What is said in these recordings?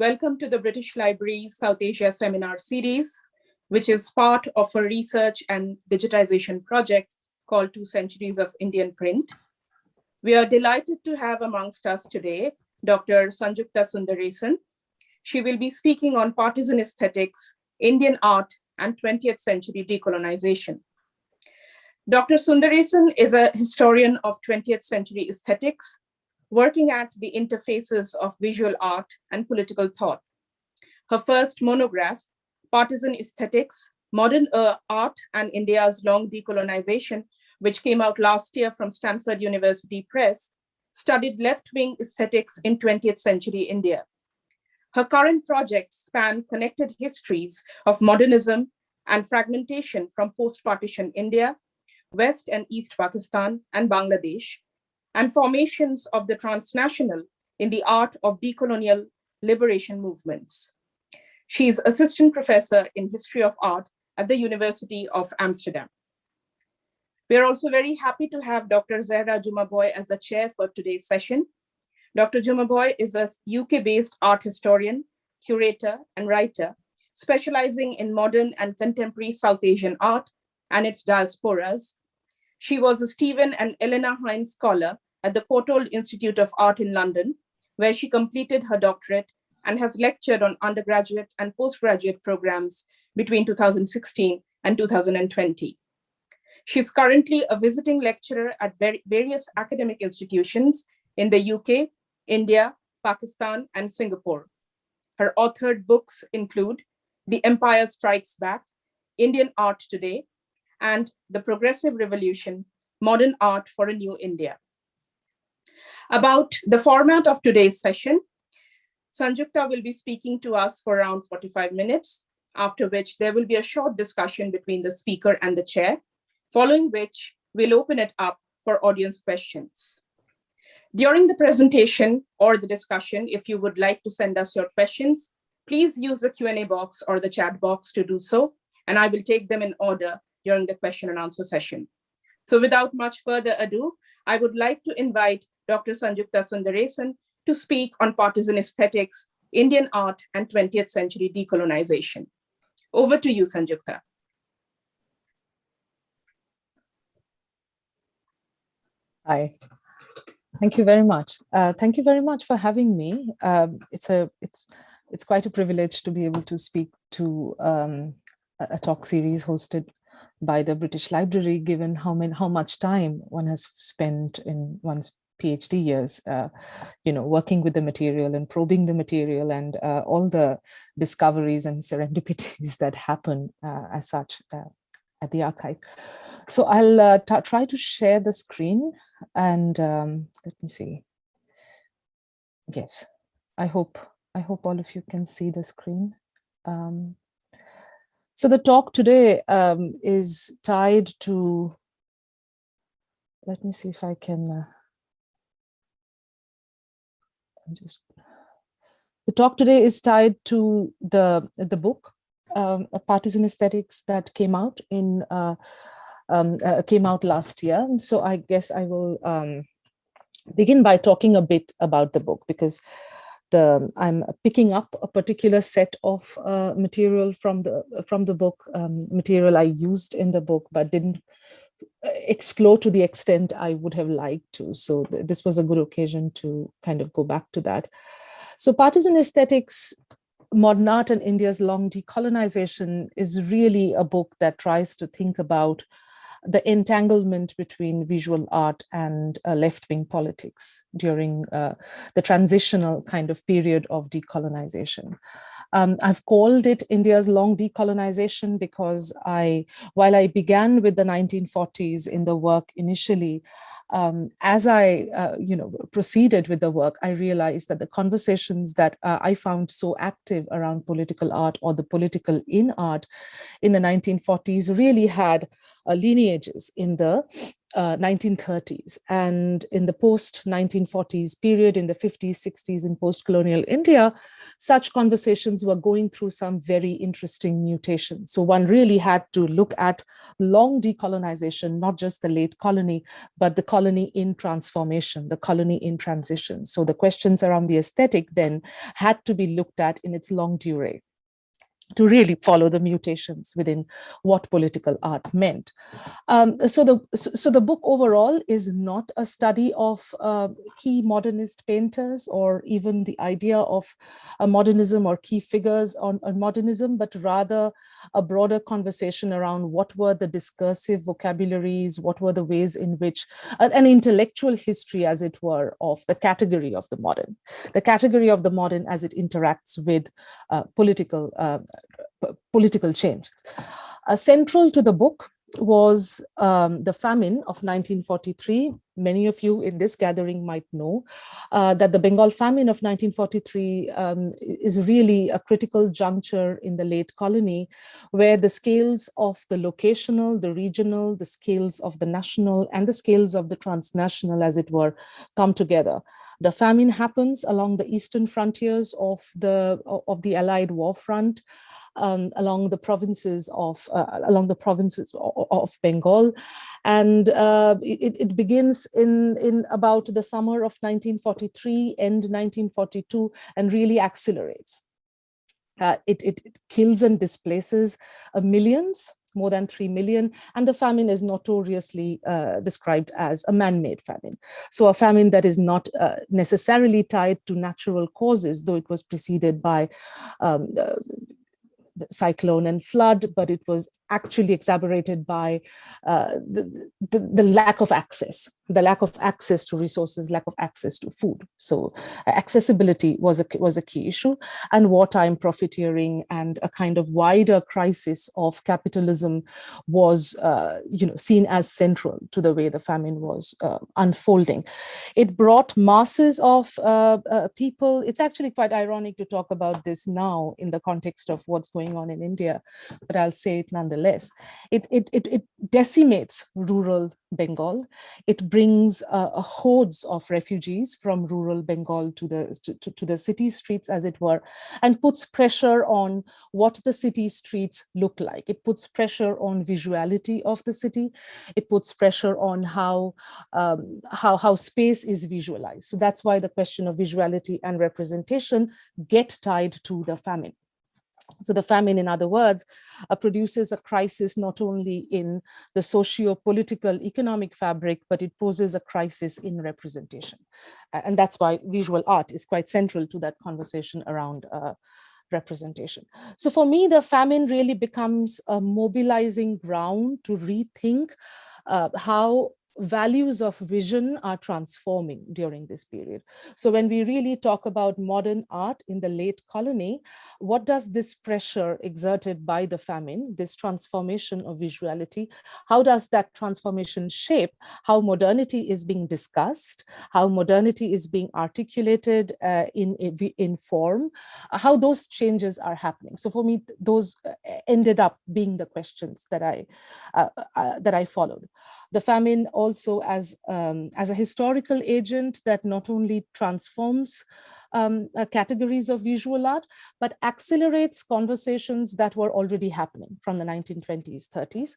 Welcome to the British Library South Asia Seminar Series, which is part of a research and digitization project called Two Centuries of Indian Print. We are delighted to have amongst us today, Dr. Sanjukta Sunderason. She will be speaking on partisan aesthetics, Indian art, and 20th century decolonization. Dr. Sunderason is a historian of 20th century aesthetics, working at the interfaces of visual art and political thought. Her first monograph, Partisan Aesthetics, Modern uh, Art and India's Long Decolonization, which came out last year from Stanford University Press, studied left-wing aesthetics in 20th century India. Her current projects span connected histories of modernism and fragmentation from post-partition India, West and East Pakistan, and Bangladesh, and formations of the transnational in the art of decolonial liberation movements. She is assistant professor in history of art at the University of Amsterdam. We are also very happy to have Dr. Zehra Jumabhoy as the chair for today's session. Dr. Jumabhoy is a UK-based art historian, curator, and writer, specializing in modern and contemporary South Asian art and its diasporas, she was a Stephen and Elena Hines Scholar at the Courtauld Institute of Art in London, where she completed her doctorate and has lectured on undergraduate and postgraduate programs between 2016 and 2020. She's currently a visiting lecturer at various academic institutions in the UK, India, Pakistan, and Singapore. Her authored books include The Empire Strikes Back, Indian Art Today, and The Progressive Revolution, Modern Art for a New India. About the format of today's session, Sanjukta will be speaking to us for around 45 minutes, after which there will be a short discussion between the speaker and the chair, following which we'll open it up for audience questions. During the presentation or the discussion, if you would like to send us your questions, please use the Q&A box or the chat box to do so, and I will take them in order during the question and answer session. So without much further ado, I would like to invite Dr. Sanjukta Sunderason to speak on partisan aesthetics, Indian art, and 20th century decolonization. Over to you, Sanjukta. Hi. Thank you very much. Uh, thank you very much for having me. Um, it's a it's it's quite a privilege to be able to speak to um, a talk series hosted by the British Library, given how many, how much time one has spent in one's PhD years, uh, you know, working with the material and probing the material and uh, all the discoveries and serendipities that happen uh, as such uh, at the archive. So I'll uh, try to share the screen and um, let me see. Yes, I hope I hope all of you can see the screen. Um, so the talk today um, is tied to, let me see if I can, uh, I'm just, the talk today is tied to the, the book, um, Partisan Aesthetics that came out in, uh, um, uh, came out last year. So I guess I will um, begin by talking a bit about the book because the I'm picking up a particular set of uh, material from the from the book, um, material I used in the book, but didn't uh, explore to the extent I would have liked to. So th this was a good occasion to kind of go back to that. So partisan aesthetics, modern art and India's long decolonization is really a book that tries to think about the entanglement between visual art and uh, left-wing politics during uh, the transitional kind of period of decolonization. Um, I've called it India's long decolonization because I, while I began with the 1940s in the work initially, um, as I, uh, you know, proceeded with the work, I realized that the conversations that uh, I found so active around political art or the political in art in the 1940s really had lineages in the uh, 1930s and in the post 1940s period in the 50s 60s in post-colonial India such conversations were going through some very interesting mutations. So one really had to look at long decolonization not just the late colony but the colony in transformation the colony in transition. So the questions around the aesthetic then had to be looked at in its longue durée to really follow the mutations within what political art meant. Um, so, the, so the book overall is not a study of uh, key modernist painters or even the idea of modernism or key figures on, on modernism, but rather a broader conversation around what were the discursive vocabularies, what were the ways in which an intellectual history, as it were, of the category of the modern, the category of the modern as it interacts with uh, political uh, political change. Uh, central to the book was um, the famine of 1943. Many of you in this gathering might know uh, that the Bengal famine of 1943 um, is really a critical juncture in the late colony where the scales of the locational, the regional, the scales of the national and the scales of the transnational as it were come together. The famine happens along the eastern frontiers of the, of the Allied war front um, along the provinces of uh, along the provinces of, of Bengal, and uh, it, it, begins in in about the summer of 1943, end 1942, and really accelerates. Uh, it, it, it, kills and displaces uh, millions, more than 3 million, and the famine is notoriously uh, described as a man-made famine. So a famine that is not uh, necessarily tied to natural causes, though it was preceded by um, cyclone and flood, but it was actually exacerbated by uh, the, the, the, lack of access, the lack of access to resources, lack of access to food. So uh, accessibility was a, was a key issue and wartime profiteering and a kind of wider crisis of capitalism was uh, you know, seen as central to the way the famine was uh, unfolding. It brought masses of uh, uh, people. It's actually quite ironic to talk about this now in the context of what's going on in India, but I'll say it nonetheless less. It, it, it, it decimates rural Bengal. It brings uh, hordes of refugees from rural Bengal to the, to, to the city streets, as it were, and puts pressure on what the city streets look like. It puts pressure on visuality of the city. It puts pressure on how, um, how, how space is visualized. So that's why the question of visuality and representation get tied to the famine. So the famine, in other words, uh, produces a crisis not only in the socio-political economic fabric, but it poses a crisis in representation. And that's why visual art is quite central to that conversation around uh, representation. So for me, the famine really becomes a mobilizing ground to rethink uh, how values of vision are transforming during this period. So when we really talk about modern art in the late colony, what does this pressure exerted by the famine, this transformation of visuality, how does that transformation shape how modernity is being discussed, how modernity is being articulated uh, in, in form, how those changes are happening. So for me, those uh, ended up being the questions that I, uh, uh, that I followed. The famine also as, um, as a historical agent that not only transforms um, uh, categories of visual art, but accelerates conversations that were already happening from the 1920s, 30s,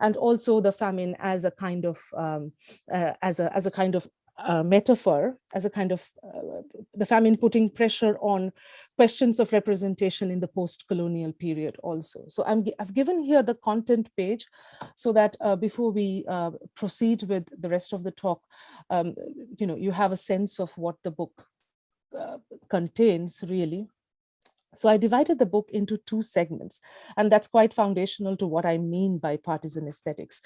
and also the famine as a kind of um, uh, as a as a kind of uh, metaphor, as a kind of uh, the famine putting pressure on questions of representation in the post-colonial period also. So I'm, I've given here the content page so that uh, before we uh, proceed with the rest of the talk, um, you know, you have a sense of what the book uh, contains really. So I divided the book into two segments, and that's quite foundational to what I mean by partisan aesthetics.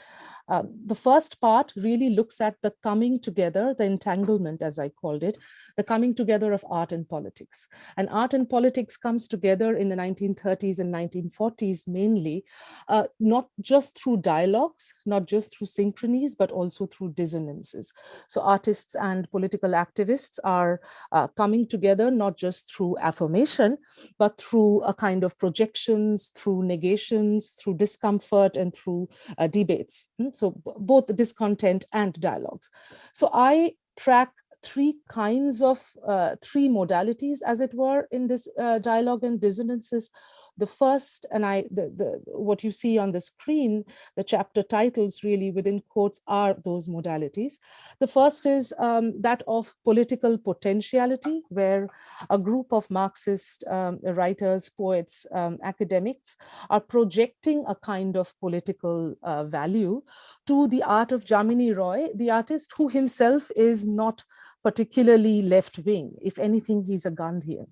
Um, the first part really looks at the coming together, the entanglement, as I called it, the coming together of art and politics. And art and politics comes together in the 1930s and 1940s mainly, uh, not just through dialogues, not just through synchronies, but also through dissonances. So artists and political activists are uh, coming together, not just through affirmation, but through a kind of projections, through negations, through discomfort, and through uh, debates. Hmm, so both discontent and dialogues. So I track three kinds of, uh, three modalities, as it were, in this uh, dialogue and dissonances the first, and I, the, the, what you see on the screen, the chapter titles really within quotes are those modalities. The first is um, that of political potentiality, where a group of Marxist um, writers, poets, um, academics are projecting a kind of political uh, value to the art of Jamini Roy, the artist who himself is not particularly left-wing. If anything, he's a Gandhian.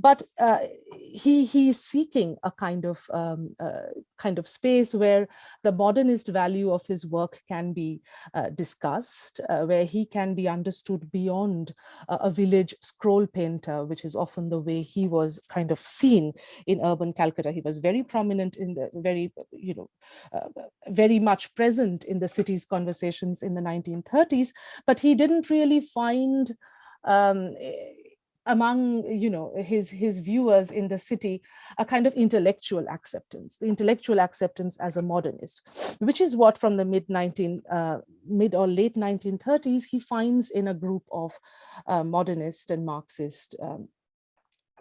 But uh, he he's seeking a kind of um, uh, kind of space where the modernist value of his work can be uh, discussed, uh, where he can be understood beyond a village scroll painter, which is often the way he was kind of seen in urban Calcutta. He was very prominent in the very, you know, uh, very much present in the city's conversations in the 1930s, but he didn't really find um, among you know his his viewers in the city a kind of intellectual acceptance the intellectual acceptance as a modernist which is what from the mid 19 uh, mid or late 1930s he finds in a group of uh, modernist and marxist um,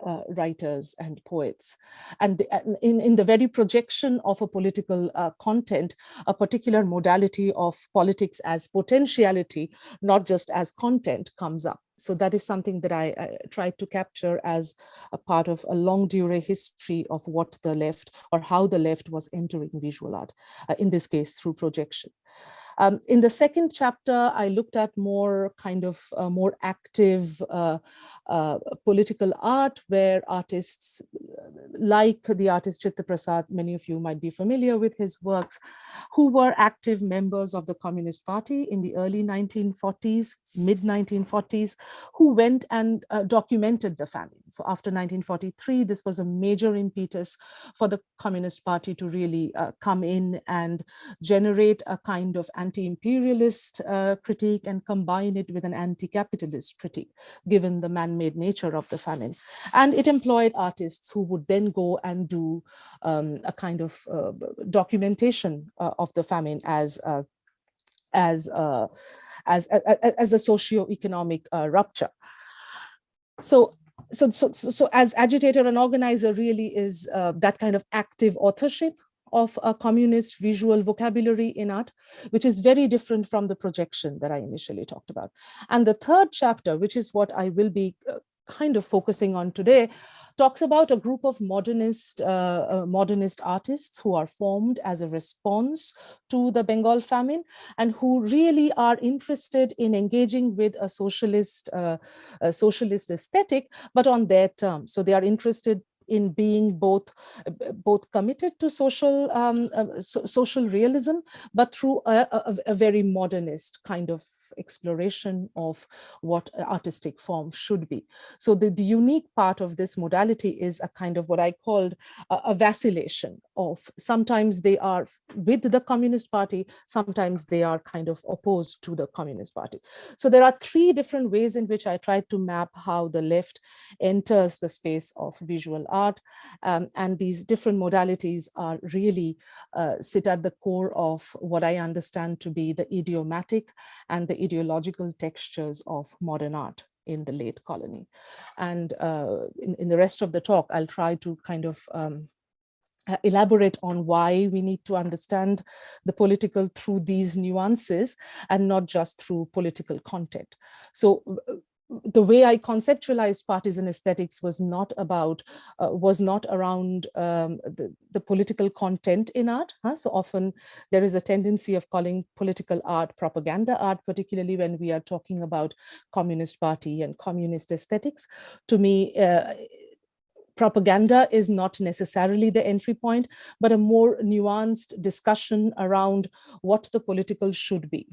uh, writers and poets. And the, in, in the very projection of a political uh, content, a particular modality of politics as potentiality, not just as content comes up. So that is something that I, I tried to capture as a part of a longue durée history of what the left or how the left was entering visual art, uh, in this case through projection. Um, in the second chapter, I looked at more kind of uh, more active uh, uh, political art where artists uh, like the artist Chitta Prasad, many of you might be familiar with his works, who were active members of the Communist Party in the early 1940s, mid 1940s, who went and uh, documented the famine. So after 1943, this was a major impetus for the Communist Party to really uh, come in and generate a kind of anti-imperialist uh, critique and combine it with an anti-capitalist critique, given the man-made nature of the famine. And it employed artists who would then go and do um, a kind of uh, documentation uh, of the famine as uh, as uh, as, as, a socio-economic uh, rupture. So so, so, so as agitator and organizer really is uh, that kind of active authorship of a communist visual vocabulary in art, which is very different from the projection that I initially talked about. And the third chapter, which is what I will be uh, kind of focusing on today, talks about a group of modernist uh, uh, modernist artists who are formed as a response to the Bengal famine and who really are interested in engaging with a socialist uh, a socialist aesthetic, but on their terms. So they are interested in being both both committed to social um, uh, so, social realism, but through a, a, a very modernist kind of exploration of what artistic form should be. So the, the unique part of this modality is a kind of what I called a, a vacillation of sometimes they are with the Communist Party, sometimes they are kind of opposed to the Communist Party. So there are three different ways in which I tried to map how the left enters the space of visual art. Um, and these different modalities are really uh, sit at the core of what I understand to be the idiomatic and the ideological textures of modern art in the late colony. And uh, in, in, the rest of the talk, I'll try to kind of um, uh, elaborate on why we need to understand the political through these nuances and not just through political content. So the way I conceptualized partisan aesthetics was not about, uh, was not around um, the, the political content in art. Huh? So often there is a tendency of calling political art propaganda art, particularly when we are talking about Communist Party and communist aesthetics. To me, uh, propaganda is not necessarily the entry point, but a more nuanced discussion around what the political should be.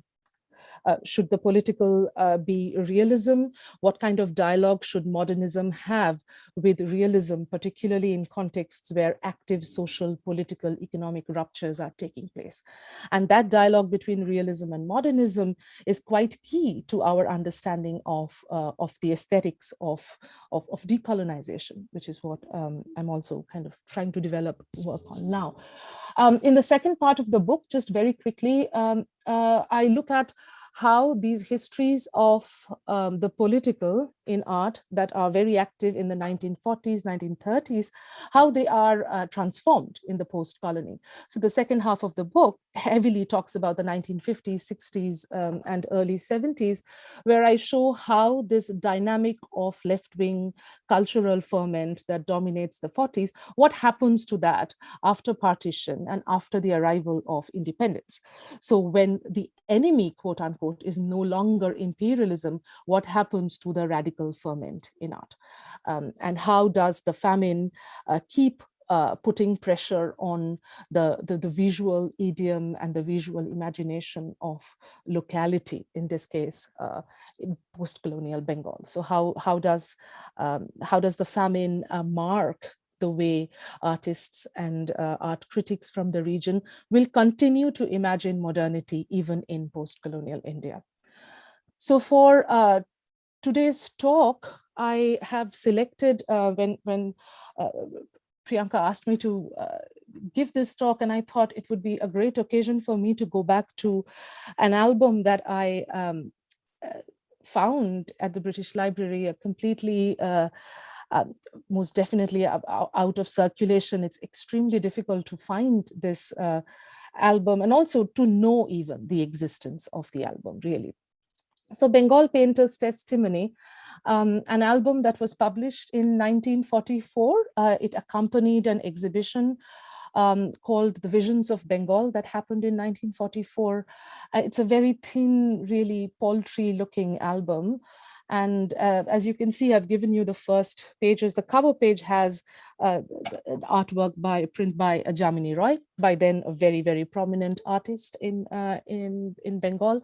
Uh, should the political uh, be realism? What kind of dialogue should modernism have with realism, particularly in contexts where active social, political, economic ruptures are taking place? And that dialogue between realism and modernism is quite key to our understanding of, uh, of the aesthetics of, of, of, decolonization, which is what um, I'm also kind of trying to develop work on now. Um, in the second part of the book, just very quickly, um, uh, I look at how these histories of um, the political in art that are very active in the 1940s, 1930s, how they are uh, transformed in the post-colony. So the second half of the book heavily talks about the 1950s, 60s, um, and early 70s, where I show how this dynamic of left-wing cultural ferment that dominates the 40s, what happens to that after partition and after the arrival of independence. So when the enemy, quote unquote, is no longer imperialism, what happens to the radical ferment in art? Um, and how does the famine uh, keep uh, putting pressure on the, the, the, visual idiom and the visual imagination of locality, in this case, uh, post-colonial Bengal. So how, how, does, um, how does the famine uh, mark the way artists and uh, art critics from the region will continue to imagine modernity even in post-colonial India. So for uh, today's talk, I have selected uh, when, when uh, Priyanka asked me to uh, give this talk and I thought it would be a great occasion for me to go back to an album that I um, uh, found at the British Library, a completely uh, uh, most definitely out of circulation. It's extremely difficult to find this uh, album and also to know even the existence of the album really. So Bengal Painter's Testimony, um, an album that was published in 1944. Uh, it accompanied an exhibition um, called The Visions of Bengal that happened in 1944. Uh, it's a very thin, really paltry looking album. And uh, as you can see, I've given you the first pages. The cover page has uh, artwork by print by Jamini Roy, by then a very, very prominent artist in, uh, in, in Bengal.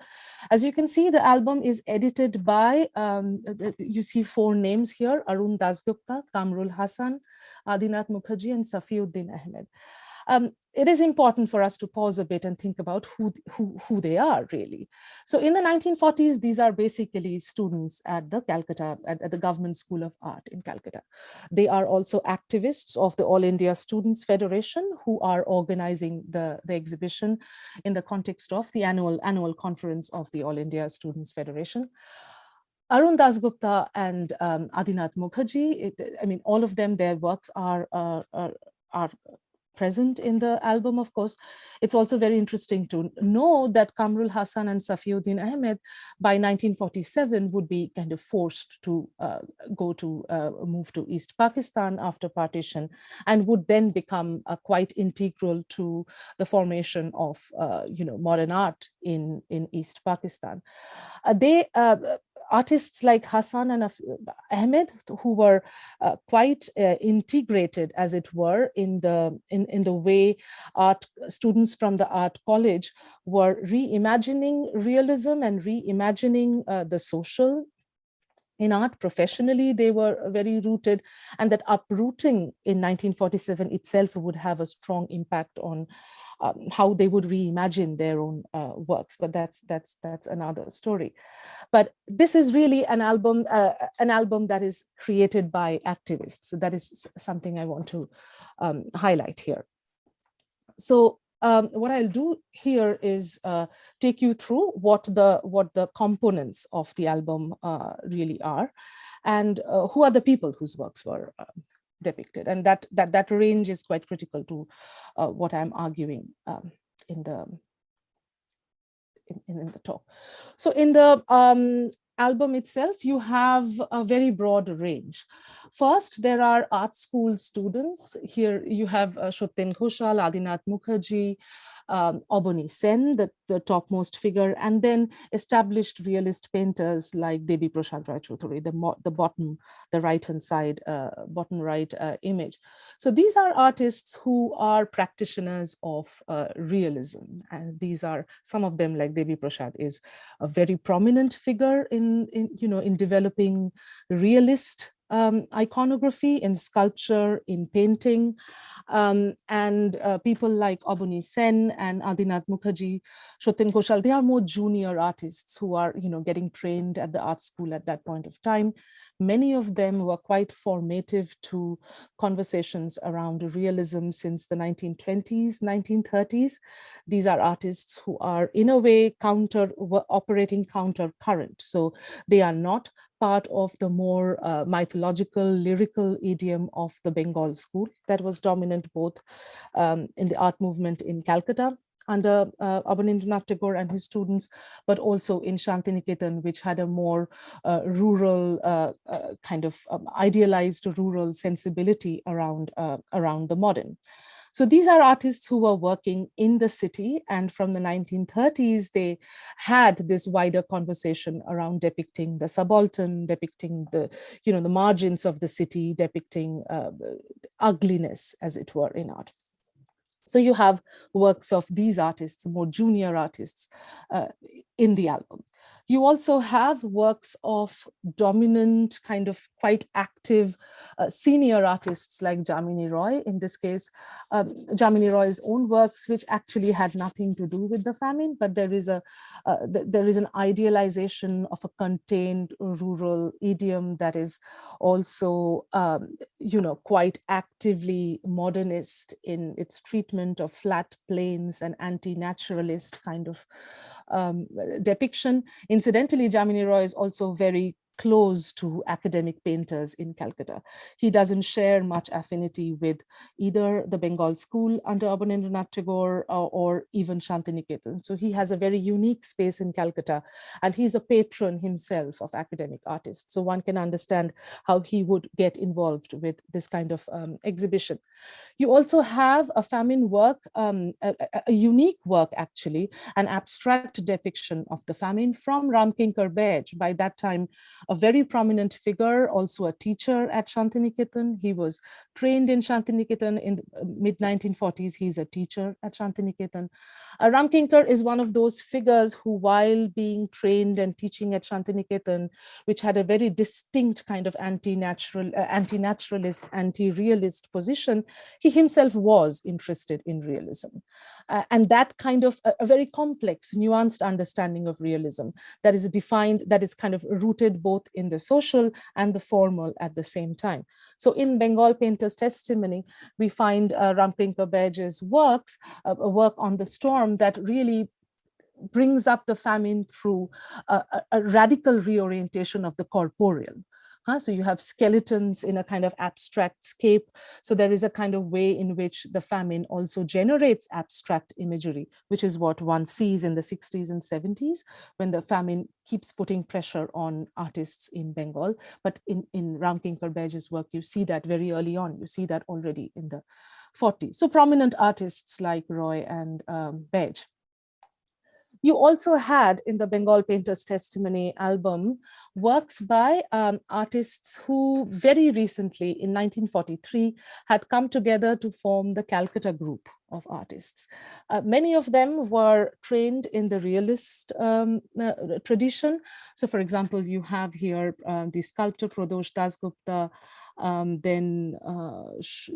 As you can see, the album is edited by, um, you see four names here, Arun Dasgupta, Quamrul Hassan, Adinath Mukherjee, and Safiuddin Ahmed um, it is important for us to pause a bit and think about who, who, who they are really. So in the 1940s, these are basically students at the Calcutta, at, at, the Government School of Art in Calcutta. They are also activists of the All India Students Federation who are organizing the, the exhibition in the context of the annual, annual conference of the All India Students Federation. Arun Dasgupta and um, Adinath Mukherjee, it, I mean, all of them, their works are, are, are present in the album, of course, it's also very interesting to know that Quamrul Hassan and Safiuddin Ahmed by 1947 would be kind of forced to uh, go to uh, move to East Pakistan after partition and would then become uh, quite integral to the formation of, uh, you know, modern art in, in East Pakistan. Uh, they uh, artists like Hassan and Ahmed, who were uh, quite uh, integrated, as it were, in the in, in the way art students from the art college were reimagining realism and reimagining uh, the social in art. Professionally they were very rooted and that uprooting in 1947 itself would have a strong impact on um, how they would reimagine their own uh, works, but that's that's that's another story. But this is really an album, uh, an album that is created by activists. So that is something I want to um, highlight here. So um, what I'll do here is uh, take you through what the what the components of the album uh, really are, and uh, who are the people whose works were uh, depicted. And that, that, that range is quite critical to uh, what I'm arguing um, in the in, in, the talk. So in the um, album itself, you have a very broad range. First, there are art school students. Here you have uh, Shoten Ghoshal, Adinath Mukherjee, um, Sen, the, the topmost figure, and then established realist painters like Devi Prasad Rai Chaudhuri, the, the bottom, the right-hand side, uh, bottom right uh, image. So these are artists who are practitioners of uh, realism, and these are some of them, like Devi Prasad, is a very prominent figure in, in you know, in developing realist um, iconography, in sculpture, in painting, um, and uh, people like Oboni Sen and Adinath Mukherjee, Satyam Ghoshal, they are more junior artists who are, you know, getting trained at the art school at that point of time. Many of them were quite formative to conversations around realism since the 1920s, 1930s. These are artists who are in a way counter operating counter current. So they are not part of the more uh, mythological, lyrical idiom of the Bengal school that was dominant both um, in the art movement in Calcutta under uh, Abanindranath Tagore and his students, but also in Shantiniketan, which had a more uh, rural, uh, uh kind of um, idealized rural sensibility around, uh, around the modern. So these are artists who were working in the city and from the 1930s, they had this wider conversation around depicting the subaltern, depicting the, you know, the margins of the city, depicting uh, ugliness as it were in art. So you have works of these artists, more junior artists uh, in the album. You also have works of dominant, kind of quite active uh, senior artists like Jamini Roy, in this case, um, Jamini Roy's own works, which actually had nothing to do with the famine, but there is a uh, th there is an idealization of a contained rural idiom that is also, um, you know, quite actively modernist in its treatment of flat plains and anti-naturalist kind of um, depiction. Incidentally, Jamini Roy is also very close to academic painters in Calcutta. He doesn't share much affinity with either the Bengal school under Abanindranath Tagore or, or even Shantiniketan. So he has a very unique space in Calcutta and he's a patron himself of academic artists. So one can understand how he would get involved with this kind of um, exhibition. You also have a famine work, um, a, a, unique work actually, an abstract depiction of the famine from Ramkinkar Baij. By that time, a very prominent figure, also a teacher at Shantiniketan. He was trained in Shantiniketan in the uh, mid 1940s. He's a teacher at Shantiniketan. Uh, Ramkinkar is one of those figures who, while being trained and teaching at Shantiniketan, which had a very distinct kind of anti-natural, uh, anti-naturalist, anti-realist position, he himself was interested in realism. Uh, and that kind of a, a, very complex, nuanced understanding of realism that is defined, that is kind of rooted both in the social and the formal at the same time. So in Bengal Painter's testimony, we find uh, Ramkinkar Baij's works, uh, a work on the storm Um, that really brings up the famine through a, a, radical reorientation of the corporeal. Huh? So you have skeletons in a kind of abstract scape. So there is a kind of way in which the famine also generates abstract imagery, which is what one sees in the 60s and 70s when the famine keeps putting pressure on artists in Bengal. But in, in Ramkinkar Baij's work, you see that very early on. You see that already in the 40s. So prominent artists like Roy and um, Baij. You also had in the Bengal Painters Testimony album works by um, artists who very recently in 1943 had come together to form the Calcutta group of artists. Uh, many of them were trained in the realist um, uh, tradition. So for example, you have here uh, the sculptor Pradosh Dasgupta, um, then uh,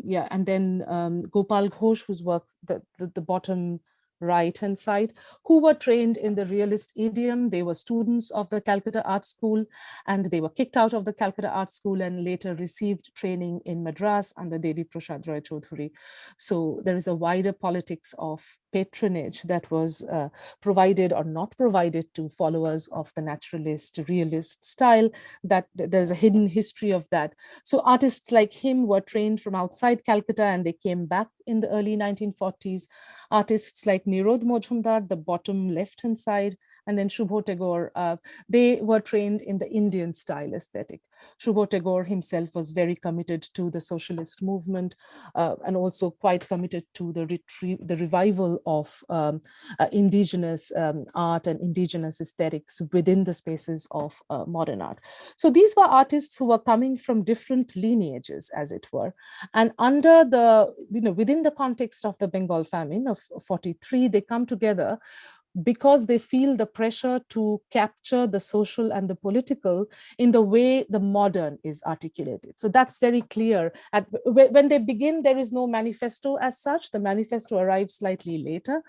yeah, and then um, Gopal Ghosh, whose work the, the, the bottom right hand side who were trained in the realist idiom. They were students of the calcutta art school and they were kicked out of the calcutta art school and later received training in madras under devi prasad roy chaudhuri so there is a wider politics of patronage that was uh, provided or not provided to followers of the naturalist realist style that there's a hidden history of that. So artists like him were trained from outside calcutta and they came back in the early 1940s artists like Nirod Mojumdar the bottom left hand side and then Shubho Tagore, uh, they were trained in the Indian style aesthetic. Shubho Tagore himself was very committed to the socialist movement uh, and also quite committed to the, the revival of um, uh, indigenous um, art and indigenous aesthetics within the spaces of uh, modern art. So these were artists who were coming from different lineages, as it were. And under the, you know, within the context of the Bengal famine of 43, they come together because they feel the pressure to capture the social and the political in the way the modern is articulated. So that's very clear. At, when they begin, there is no manifesto as such. The manifesto arrives slightly later,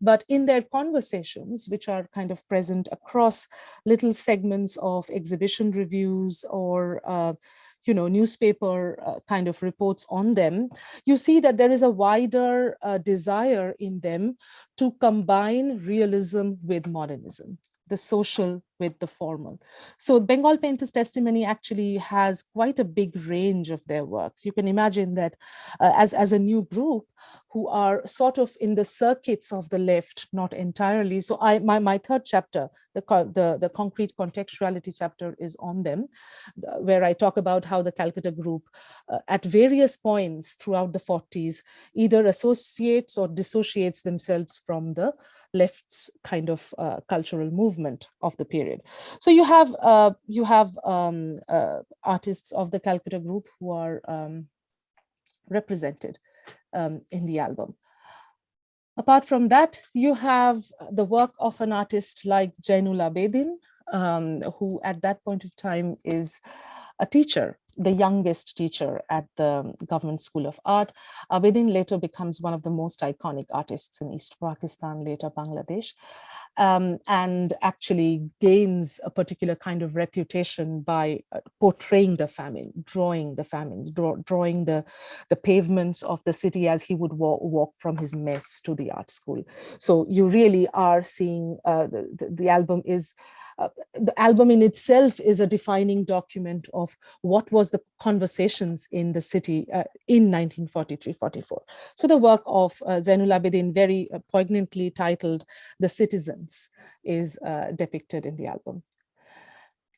but in their conversations, which are kind of present across little segments of exhibition reviews or uh, you know, newspaper uh, kind of reports on them, you see that there is a wider uh, desire in them to combine realism with modernism the social with the formal. So Bengal Painters Testimony actually has quite a big range of their works. You can imagine that uh, as, as a new group who are sort of in the circuits of the left, not entirely. So I, my, my third chapter, the, the, the concrete contextuality chapter is on them, where I talk about how the Calcutta group uh, at various points throughout the 40s either associates or dissociates themselves from the left's kind of uh, cultural movement of the period. So you have uh, you have um, uh, artists of the Calcutta group who are um, represented um, in the album. Apart from that, you have the work of an artist like Jainul Abedin, um, who at that point of time is a teacher the youngest teacher at the Government School of Art. Abedin later becomes one of the most iconic artists in East Pakistan, later Bangladesh, um, and actually gains a particular kind of reputation by uh, portraying the famine, drawing the famines, draw, drawing the, the pavements of the city as he would walk, walk from his mess to the art school. So you really are seeing uh, the, the, the album is uh, the album in itself is a defining document of what was the conversations in the city uh, in 1943-44. So the work of uh, Zainul Abedin, very uh, poignantly titled The Citizens, is uh, depicted in the album.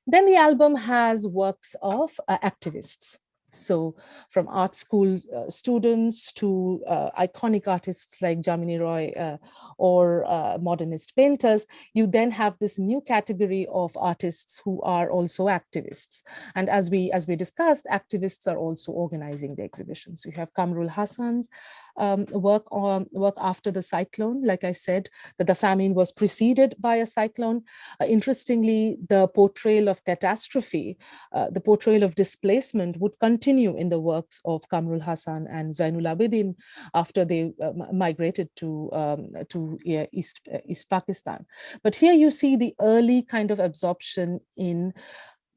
Then the album has works of activists. So from art school uh, students to uh, iconic artists like Jamini Roy uh, or uh, modernist painters, you then have this new category of artists who are also activists. And as we as we discussed, activists are also organizing the exhibitions. You have Quamrul Hassan's um, work on work after the cyclone. Like I said, that the famine was preceded by a cyclone. Uh, interestingly, the portrayal of catastrophe, uh, the portrayal of displacement would continue in the works of Quamrul Hassan and Zainul Abedin after they uh, migrated to, um, to East, uh, East Pakistan. But here you see the early kind of absorption in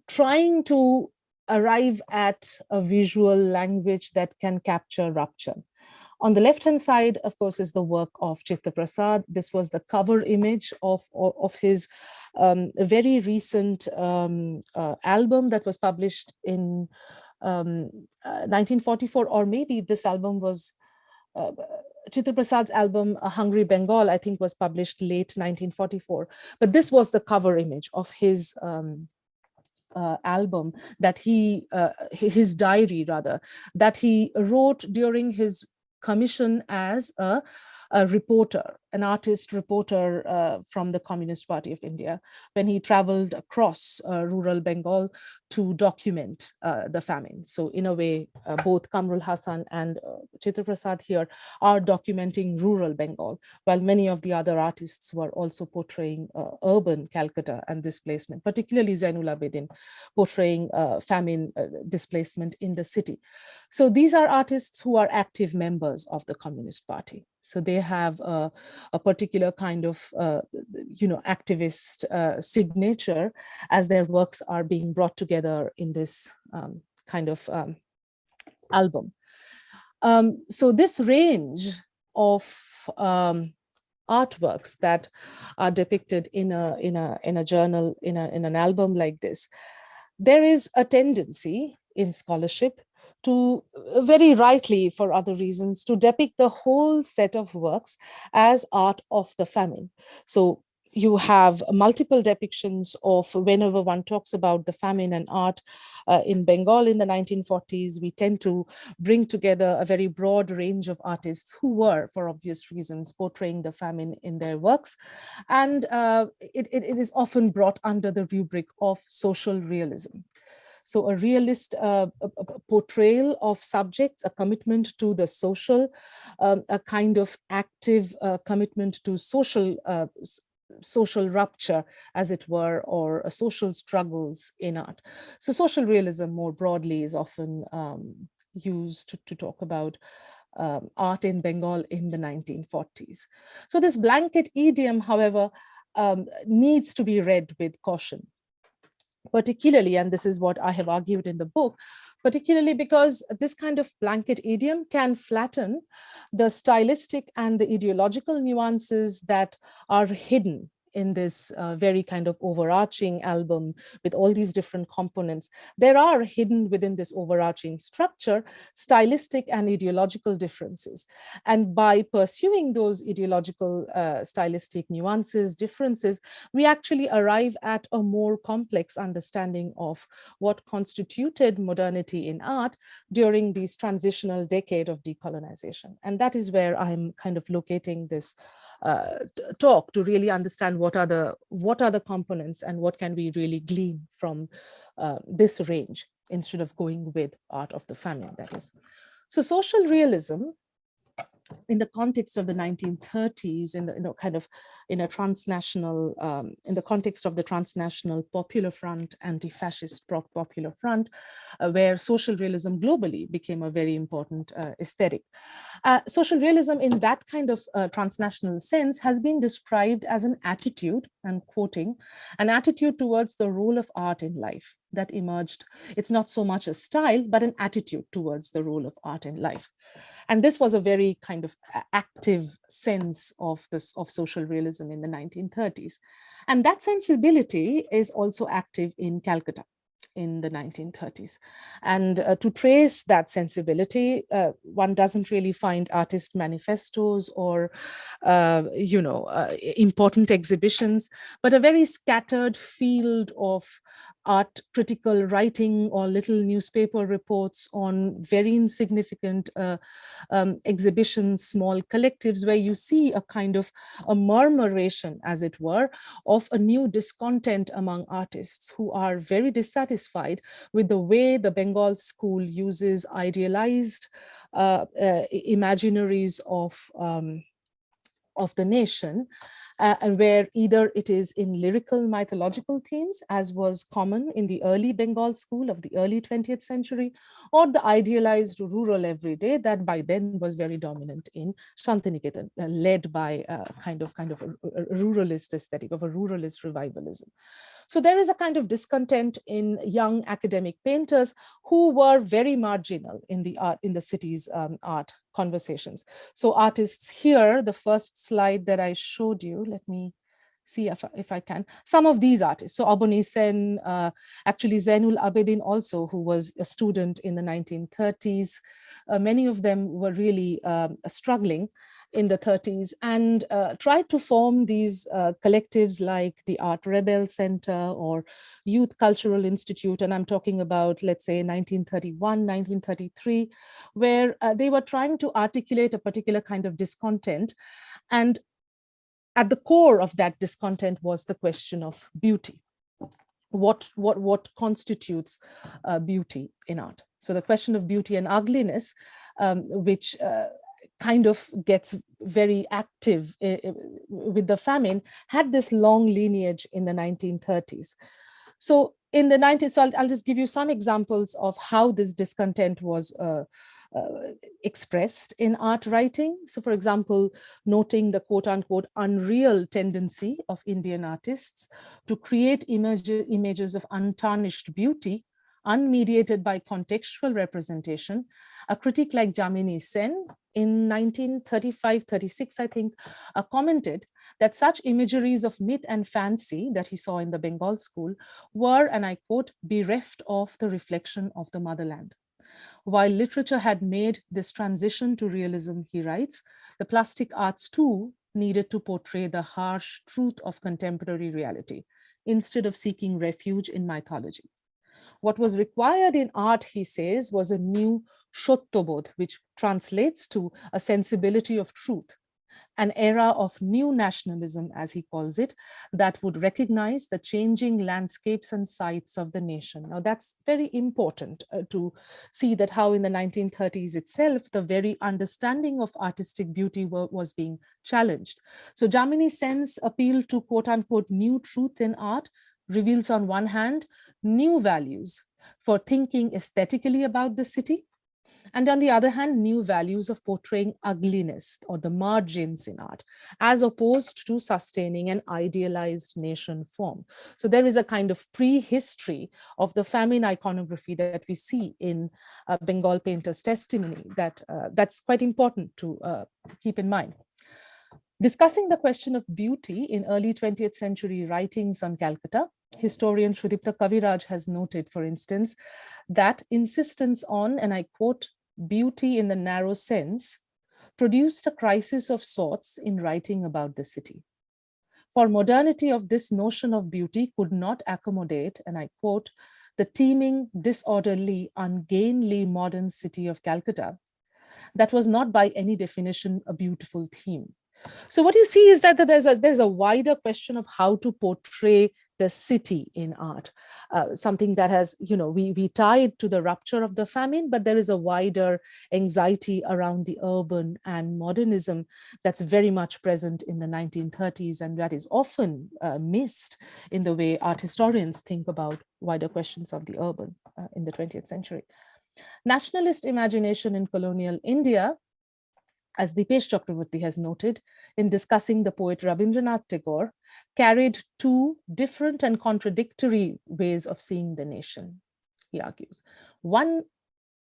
trying to arrive at a visual language that can capture rupture. On the left-hand side, of course, is the work of Chitta Prasad. This was the cover image of, of, of his um, very recent um, uh, album that was published in um, uh, 1944, or maybe this album was uh, Chitta Prasad's album Hungry Bengal, I think was published late 1944. But this was the cover image of his um, uh, album that he, uh, his diary rather, that he wrote during his commission as a, a reporter an artist reporter uh, from the Communist Party of India when he traveled across uh, rural Bengal to document uh, the famine. So in a way, uh, both Quamrul Hassan and uh, Chitta Prasad here are documenting rural Bengal, while many of the other artists were also portraying uh, urban Calcutta and displacement, particularly Zainul Abedin portraying famine displacement in the city. So these are artists who are active members of the Communist Party. So they have a, a particular kind of, uh, you know, activist uh, signature as their works are being brought together in this um, kind of um, album. Um, so this range of um, artworks that are depicted in a in a in a journal in a in an album like this there is a tendency in scholarship to uh, very rightly for other reasons to depict the whole set of works as art of the famine. So you have multiple depictions of whenever one talks about the famine and art uh, in Bengal in the 1940s, we tend to bring together a very broad range of artists who were, for obvious reasons, portraying the famine in their works. And uh, it, it, it is often brought under the rubric of social realism. So a realist uh, a portrayal of subjects, a commitment to the social, um, a kind of active uh, commitment to social uh, social rupture, as it were, or social struggles in art. So social realism more broadly is often um, used to, to, talk about um, art in Bengal in the 1940s. So this blanket idiom, however, um, needs to be read with caution, particularly, and this is what I have argued in the book, particularly because this kind of blanket idiom can flatten the stylistic and the ideological nuances that are hidden in this uh, very kind of overarching album with all these different components. There are hidden within this overarching structure, stylistic and ideological differences. And by pursuing those ideological uh, stylistic nuances, differences, we actually arrive at a more complex understanding of what constituted modernity in art during this transitional decade of decolonization. And that is where I'm kind of locating this uh, talk to really understand what are the what are the components and what can we really glean from uh, this range instead of going with art of the famine that is. So social realism in the context of the 1930s, in the you know, kind of in a transnational, um, in the context of the transnational popular front, anti-fascist popular front, uh, where social realism globally became a very important uh, aesthetic. Uh, social realism in that kind of uh, transnational sense has been described as an attitude, and quoting, an attitude towards the role of art in life that emerged. It's not so much a style, but an attitude towards the role of art in life. And this was a very kind of active sense of this of social realism in the 1930s. And that sensibility is also active in Calcutta in the 1930s. And uh, to trace that sensibility, uh, one doesn't really find artist manifestos or, uh, you know, uh, important exhibitions, but a very scattered field of art critical writing or little newspaper reports on very insignificant uh, um, exhibitions, small collectives, where you see a kind of a murmuration, as it were, of a new discontent among artists who are very dissatisfied with the way the Bengal school uses idealized uh, uh, imaginaries of um, of the nation uh, and where either it is in lyrical mythological themes, as was common in the early Bengal school of the early 20th century, or the idealized rural everyday that by then was very dominant in Shantiniketan, uh, led by a kind of kind of a, a ruralist aesthetic of a ruralist revivalism. So there is a kind of discontent in young academic painters who were very marginal in the art in the city's um, art conversations. So artists here, the first slide that I showed you, let me see if, if I can, some of these artists. So Abani Sen, uh, actually Zainul Abedin also, who was a student in the 1930s. Uh, many of them were really um, struggling in the 30s and uh, tried to form these uh, collectives like the Art Rebel Center or Youth Cultural Institute. And I'm talking about, let's say, 1931, 1933, where uh, they were trying to articulate a particular kind of discontent. And at the core of that discontent was the question of beauty. What, what, what constitutes uh, beauty in art? So the question of beauty and ugliness, um, which uh, kind of gets very active eh, eh, with the famine had this long lineage in the 1930s. So in the 90s, so I'll, I'll just give you some examples of how this discontent was uh, uh, expressed in art writing. So for example, noting the quote unquote unreal tendency of Indian artists to create image, images of untarnished beauty unmediated by contextual representation, a critic like Jamini Sen in 1935-36, I think, uh, commented that such imageries of myth and fancy that he saw in the Bengal school were, and I quote, bereft of the reflection of the motherland. While literature had made this transition to realism, he writes, the plastic arts too needed to portray the harsh truth of contemporary reality instead of seeking refuge in mythology. What was required in art, he says, was a new shottobodh, which translates to a sensibility of truth, an era of new nationalism, as he calls it, that would recognize the changing landscapes and sites of the nation. Now, that's very important uh, to see that how in the 1930s itself, the very understanding of artistic beauty was being challenged. So Jamini Sen's appeal to quote unquote new truth in art reveals on one hand, new values for thinking aesthetically about the city, and on the other hand, new values of portraying ugliness or the margins in art, as opposed to sustaining an idealized nation form. So there is a kind of prehistory of the famine iconography that we see in uh, Bengal painter's testimony that uh, that's quite important to uh, keep in mind. Discussing the question of beauty in early 20th century writings on Calcutta, historian Sudipta Kaviraj has noted, for instance, that insistence on, and I quote, beauty in the narrow sense, produced a crisis of sorts in writing about the city. For modernity of this notion of beauty could not accommodate, and I quote, the teeming, disorderly, ungainly modern city of Calcutta, that was not by any definition a beautiful theme. So what you see is that there's a, there's a wider question of how to portray the city in art, uh, something that has, you know, we, we tie it to the rupture of the famine, but there is a wider anxiety around the urban and modernism that's very much present in the 1930s and that is often uh, missed in the way art historians think about wider questions of the urban uh, in the 20th century. Nationalist imagination in colonial India as Dipesh Chakrabarty has noted in discussing the poet Rabindranath Tagore, carried two different and contradictory ways of seeing the nation, he argues. One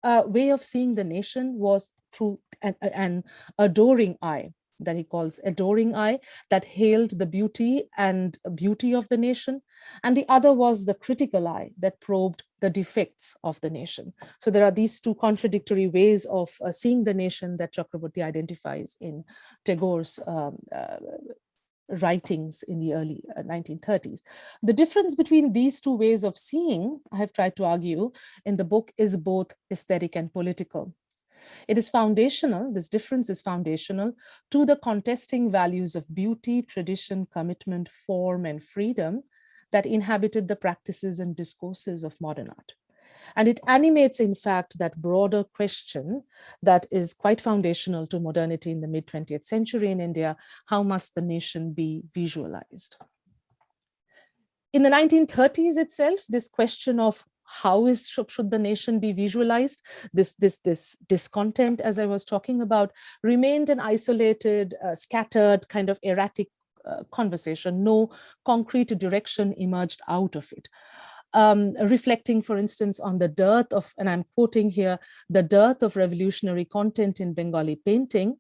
uh, way of seeing the nation was through an, an adoring eye, that he calls adoring eye that hailed the beauty and beauty of the nation. And the other was the critical eye that probed the defects of the nation. So there are these two contradictory ways of uh, seeing the nation that Chakrabarty identifies in Tagore's um, uh, writings in the early 1930s. Uh, the difference between these two ways of seeing, I have tried to argue in the book, is both aesthetic and political. It is foundational, this difference is foundational to the contesting values of beauty, tradition, commitment, form, and freedom that inhabited the practices and discourses of modern art. And it animates, in fact, that broader question that is quite foundational to modernity in the mid 20th century in India, how must the nation be visualized? In the 1930s itself, this question of how is should, the nation be visualized? This this this discontent as i was talking about remained an isolated uh, scattered kind of erratic uh, conversation. No concrete direction emerged out of it um, reflecting, for instance, on the dearth of, and I'm quoting here, the dearth of revolutionary content in Bengali painting,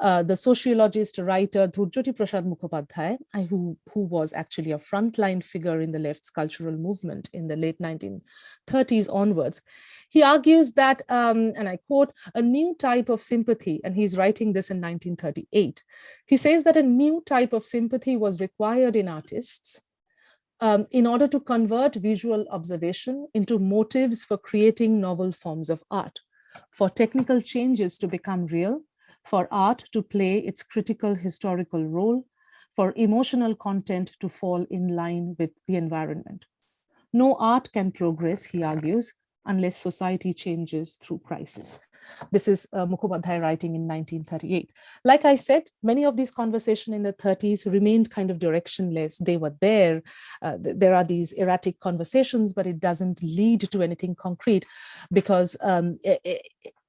uh, the sociologist, writer Dhurjyoti Prasad Mukhopadhyay, who, who was actually a frontline figure in the left's cultural movement in the late 1930s onwards. He argues that, um, and I quote, a new type of sympathy, and he's writing this in 1938. He says that a new type of sympathy was required in artists um, in order to convert visual observation into motives for creating novel forms of art, for technical changes to become real, for art to play its critical historical role, for emotional content to fall in line with the environment. No art can progress, he argues, unless society changes through crisis. This is uh, Mukhopadhyay writing in 1938. Like I said, many of these conversations in the 30s remained kind of directionless. They were there. Uh, th there are these erratic conversations, but it doesn't lead to anything concrete because um,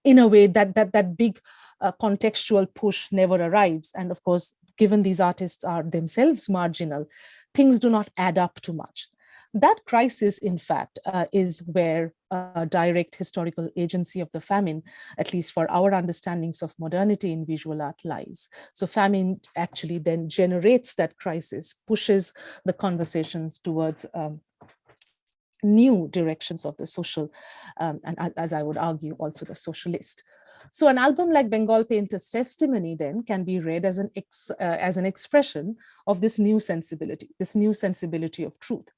in a way that, that, that big uh, contextual push never arrives. And of course, given these artists are themselves marginal, things do not add up too much. That crisis, in fact, uh, is where uh, direct historical agency of the famine, at least for our understandings of modernity in visual art lies. So famine actually then generates that crisis, pushes the conversations towards um, new directions of the social, um, and as I would argue, also the socialist. So an album like Bengal Painter's Testimony then can be read as an, ex, uh, as an expression of this new sensibility, this new sensibility of truth.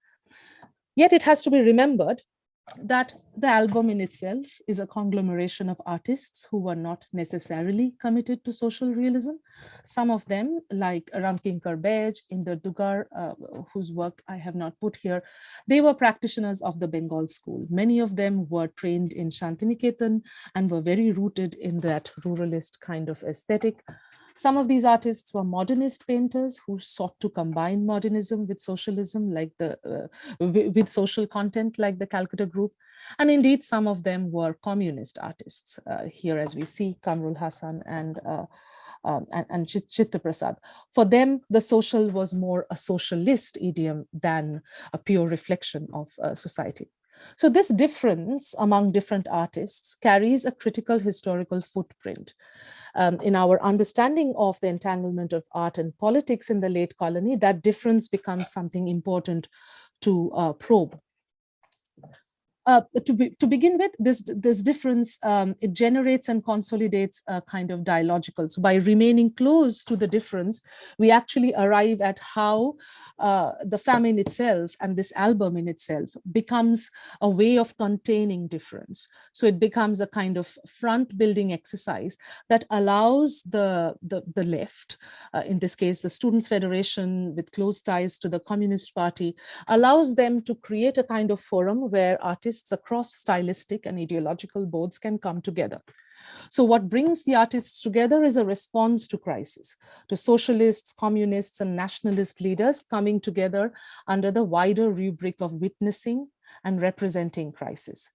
Yet it has to be remembered that the album in itself is a conglomeration of artists who were not necessarily committed to social realism. Some of them, like Ramkinkar Baij, Inder Dugar, uh, whose work I have not put here, they were practitioners of the Bengal school. Many of them were trained in Shantiniketan and were very rooted in that ruralist kind of aesthetic. Some of these artists were modernist painters who sought to combine modernism with socialism, like the uh, with social content, like the Calcutta group. And indeed, some of them were communist artists. Uh, here, as we see, Quamrul Hassan and uh, um, and, and Chitta Prasad. For them, the social was more a socialist idiom than a pure reflection of uh, society. So this difference among different artists carries a critical historical footprint um, in our understanding of the entanglement of art and politics in the late colony, that difference becomes something important to uh, probe. Uh, to, be, to begin with, this, this difference, um, it generates and consolidates a kind of dialogical. So by remaining close to the difference, we actually arrive at how uh, the famine itself and this album in itself becomes a way of containing difference. So it becomes a kind of front building exercise that allows the, the, the left, uh, in this case, the Students' Federation with close ties to the Communist Party, allows them to create a kind of forum where artists artists across stylistic and ideological boards can come together. So what brings the artists together is a response to crisis, to socialists, communists, and nationalist leaders coming together under the wider rubric of witnessing and representing crisis.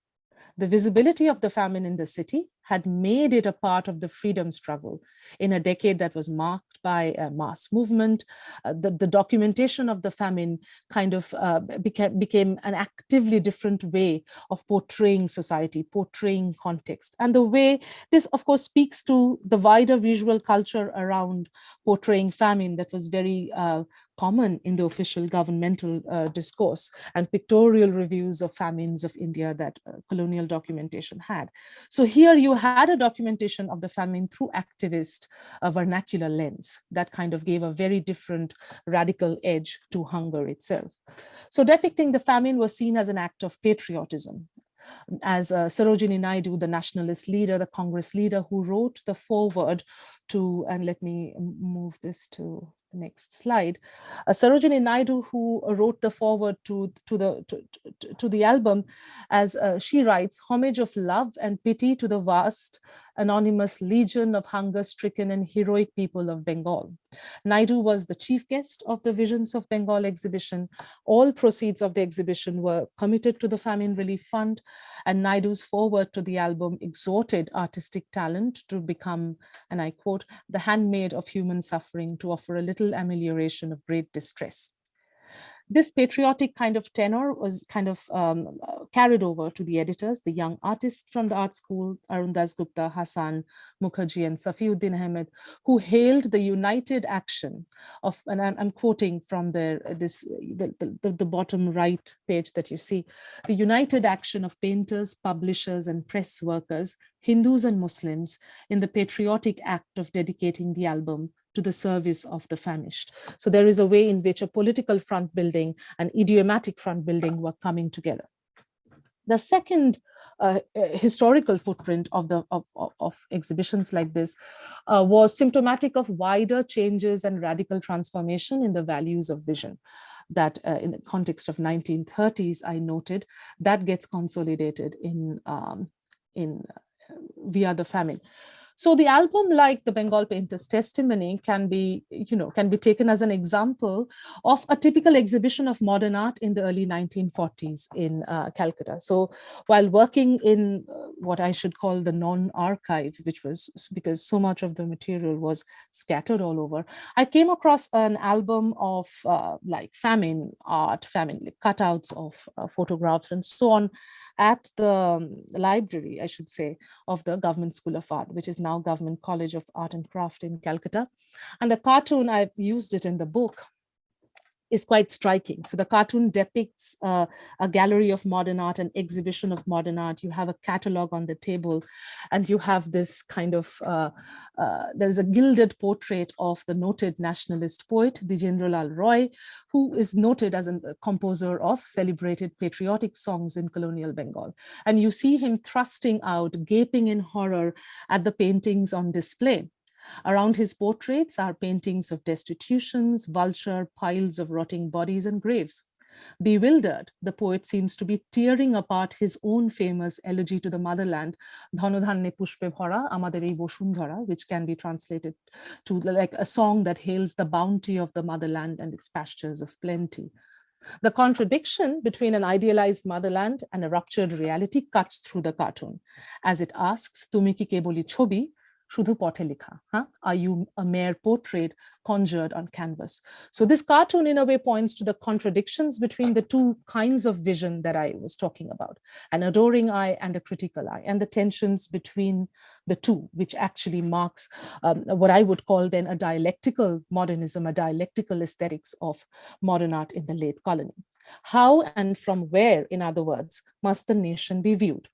The visibility of the famine in the city had made it a part of the freedom struggle in a decade that was marked by a mass movement. Uh, the, the documentation of the famine kind of uh, became, became an actively different way of portraying society, portraying context. And the way this, of course, speaks to the wider visual culture around portraying famine that was very uh, common in the official governmental uh, discourse and pictorial reviews of famines of India that uh, colonial documentation had. So here you had a documentation of the famine through activist uh, vernacular lens that kind of gave a very different radical edge to hunger itself. So depicting the famine was seen as an act of patriotism as uh, Sarojini Naidu, the nationalist leader, the Congress leader who wrote the foreword to, and let me move this to the next slide. Uh, Sarojini Naidu, who wrote the foreword to, to, the, to, to, to the album, as uh, she writes, homage of love and pity to the vast anonymous legion of hunger-stricken and heroic people of Bengal. Naidu was the chief guest of the Visions of Bengal exhibition. All proceeds of the exhibition were committed to the Famine Relief Fund, and Naidu's foreword to the album exhorted artistic talent to become, and I quote, the handmaid of human suffering to offer a little amelioration of great distress this patriotic kind of tenor was kind of um, carried over to the editors, the young artists from the art school, Arun Gupta, Hassan Mukherjee, and Safiuddin Ahmed, who hailed the united action of, and I'm, I'm quoting from their, this, the, the, the bottom right page that you see, the united action of painters, publishers, and press workers, Hindus and Muslims, in the patriotic act of dedicating the album to the service of the famished. So there is a way in which a political front building and idiomatic front building were coming together. The second uh, uh historical footprint of the of, of, of exhibitions like this uh, was symptomatic of wider changes and radical transformation in the values of vision that uh, in the context of 1930s I noted that gets consolidated in um, in uh, via the famine. So the album, like the Bengal Painter's Testimony, can be, you know, can be taken as an example of a typical exhibition of modern art in the early 1940s in uh, Calcutta. So while working in uh, what I should call the non-archive, which was because so much of the material was scattered all over, I came across an album of uh, like famine art, famine like cutouts of uh, photographs and so on at the um, library, I should say, of the Government School of Art, which is now Government College of Art and Craft in Calcutta. And the cartoon, I've used it in the book, is quite striking. So the cartoon depicts uh, a gallery of modern art, an exhibition of modern art. You have a catalog on the table and you have this kind of, uh, uh, there's a gilded portrait of the noted nationalist poet, Dwijendralal Roy, who is noted as a composer of celebrated patriotic songs in colonial Bengal. And you see him thrusting out, gaping in horror at the paintings on display. Around his portraits are paintings of destitutions, vulture, piles of rotting bodies and graves. Bewildered, the poet seems to be tearing apart his own famous elegy to the motherland, Dhanodhanne Pushpe Bhara, Amader ei Boshundhara, which can be translated to like a song that hails the bounty of the motherland and its pastures of plenty. The contradiction between an idealized motherland and a ruptured reality cuts through the cartoon, as it asks, Tumi ki keboli chobi, শুধু পথে লেখা huh? are you a mere portrait conjured on canvas so this cartoon in a way points to the contradictions between the two kinds of vision that i was talking about an adoring eye and a critical eye and the tensions between the two which actually marks um, what i would call then a dialectical modernism a dialectical aesthetics of modern art in the late colony how and from where in other words must the nation be viewed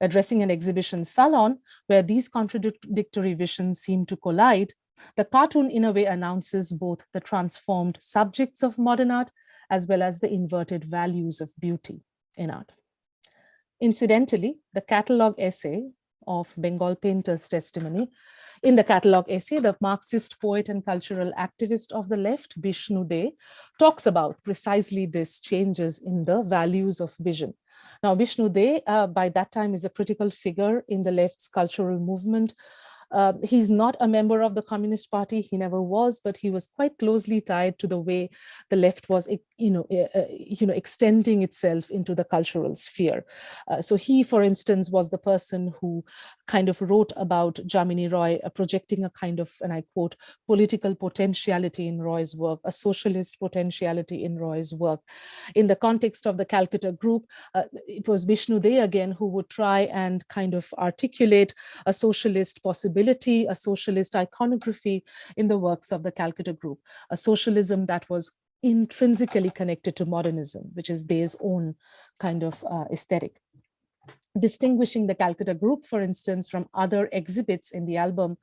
Addressing an exhibition salon where these contradictory visions seem to collide, the cartoon in a way announces both the transformed subjects of modern art as well as the inverted values of beauty in art. Incidentally, the catalog essay of Bengal Painter's testimony in the catalog essay, the Marxist poet and cultural activist of the left, Bishnu De, talks about precisely this changes in the values of vision. Now, Vishnu De, uh, by that time, is a critical figure in the left's cultural movement. Uh, he's not a member of the Communist Party. He never was, but he was quite closely tied to the way the left was, you know, uh, you know, extending itself into the cultural sphere. Uh, so he, for instance, was the person who kind of wrote about Jamini Roy, uh, projecting a kind of, and I quote, political potentiality in Roy's work, a socialist potentiality in Roy's work. In the context of the Calcutta group, uh, it was Vishnu De again who would try and kind of articulate a socialist possibility, a socialist iconography in the works of the Calcutta group, a socialism that was intrinsically connected to modernism, which is De's own kind of uh, aesthetic distinguishing the Calcutta group, for instance, from other exhibits in the album,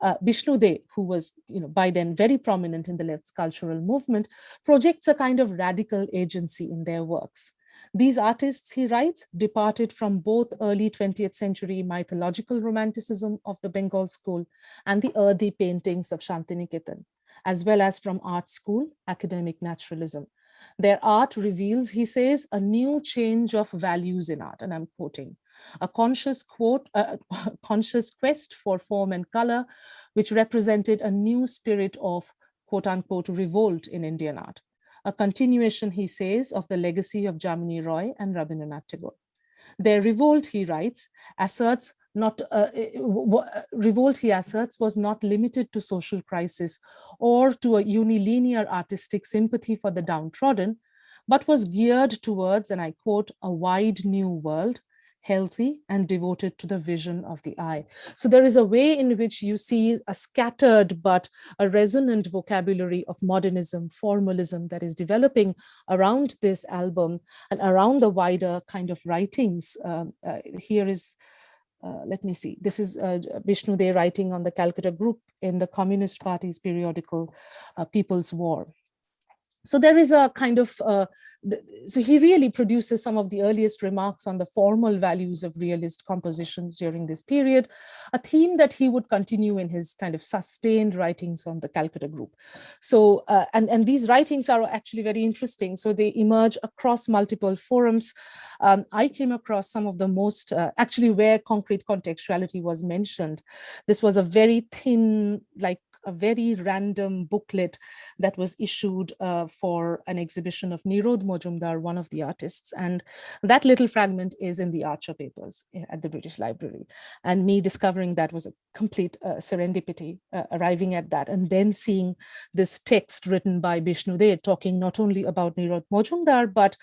uh, Bishnu De, who was you know, by then very prominent in the left's cultural movement, projects a kind of radical agency in their works. These artists, he writes, departed from both early 20th century mythological romanticism of the Bengal school and the earthy paintings of Shantiniketan, as well as from art school academic naturalism. Their art reveals, he says, a new change of values in art, and I'm quoting, a conscious quote, a conscious quest for form and color, which represented a new spirit of quote unquote revolt in Indian art. A continuation, he says, of the legacy of Jamini Roy and Rabindranath Tagore. Their revolt, he writes, asserts not uh, uh, revolt he asserts was not limited to social crisis or to a unilinear artistic sympathy for the downtrodden, but was geared towards, and I quote, a wide new world, healthy and devoted to the vision of the eye. So there is a way in which you see a scattered but a resonant vocabulary of modernism, formalism that is developing around this album and around the wider kind of writings. Uh, uh, here is uh, let me see, this is uh, Vishnu De writing on the Calcutta group in the Communist Party's periodical uh, People's War. So there is a kind of, uh, so he really produces some of the earliest remarks on the formal values of realist compositions during this period, a theme that he would continue in his kind of sustained writings on the Calcutta group. So, uh, and, and these writings are actually very interesting. So they emerge across multiple forums. Um, I came across some of the most, uh, actually where concrete contextuality was mentioned. This was a very thin, like a very random booklet that was issued uh, for an exhibition of Nirod Mojumdar, one of the artists. And that little fragment is in the Archer papers eh, at the British Library. And me discovering that was a complete uh, serendipity, uh, arriving at that and then seeing this text written by Bishnu De talking not only about Nirod Mojumdar, but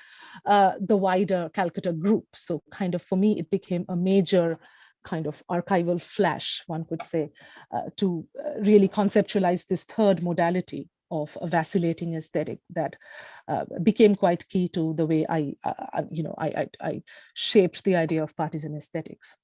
uh, the wider Calcutta group. So kind of for me, it became a major kind of archival flash, one could say, uh, to uh, really conceptualize this third modality of a vacillating aesthetic that uh, became quite key to the way I, uh, uh you know, I, I, I shaped the idea of partisan aesthetics.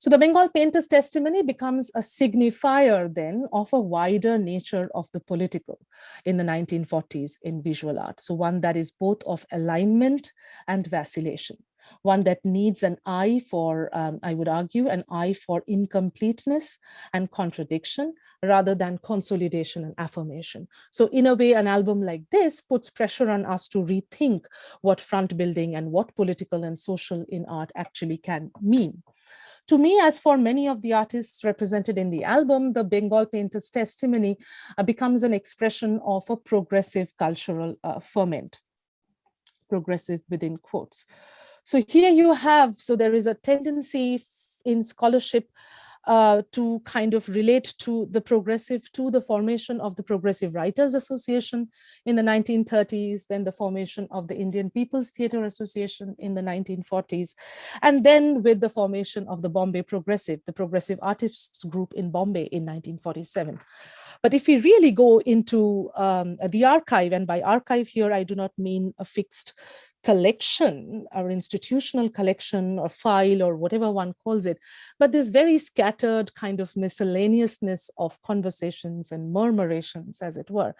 So the Bengal painter's testimony becomes a signifier then of a wider nature of the political in the 1940s in visual art. So one that is both of alignment and vacillation, one that needs an eye for, um, I would argue, an eye for incompleteness and contradiction rather than consolidation and affirmation. So in a way, an album like this puts pressure on us to rethink what front building and what political and social in art actually can mean. To me, as for many of the artists represented in the album, the Bengal painter's testimony uh, becomes an expression of a progressive cultural uh, ferment, progressive within quotes. So here you have, so there is a tendency in scholarship uh, to kind of relate to the progressive, to the formation of the Progressive Writers Association in the 1930s, then the formation of the Indian People's Theatre Association in the 1940s, and then with the formation of the Bombay Progressive, the Progressive Artists Group in Bombay in 1947. But if we really go into um, the archive, and by archive here, I do not mean a fixed collection or institutional collection or file or whatever one calls it, but this very scattered kind of miscellaneousness of conversations and murmurations, as it were.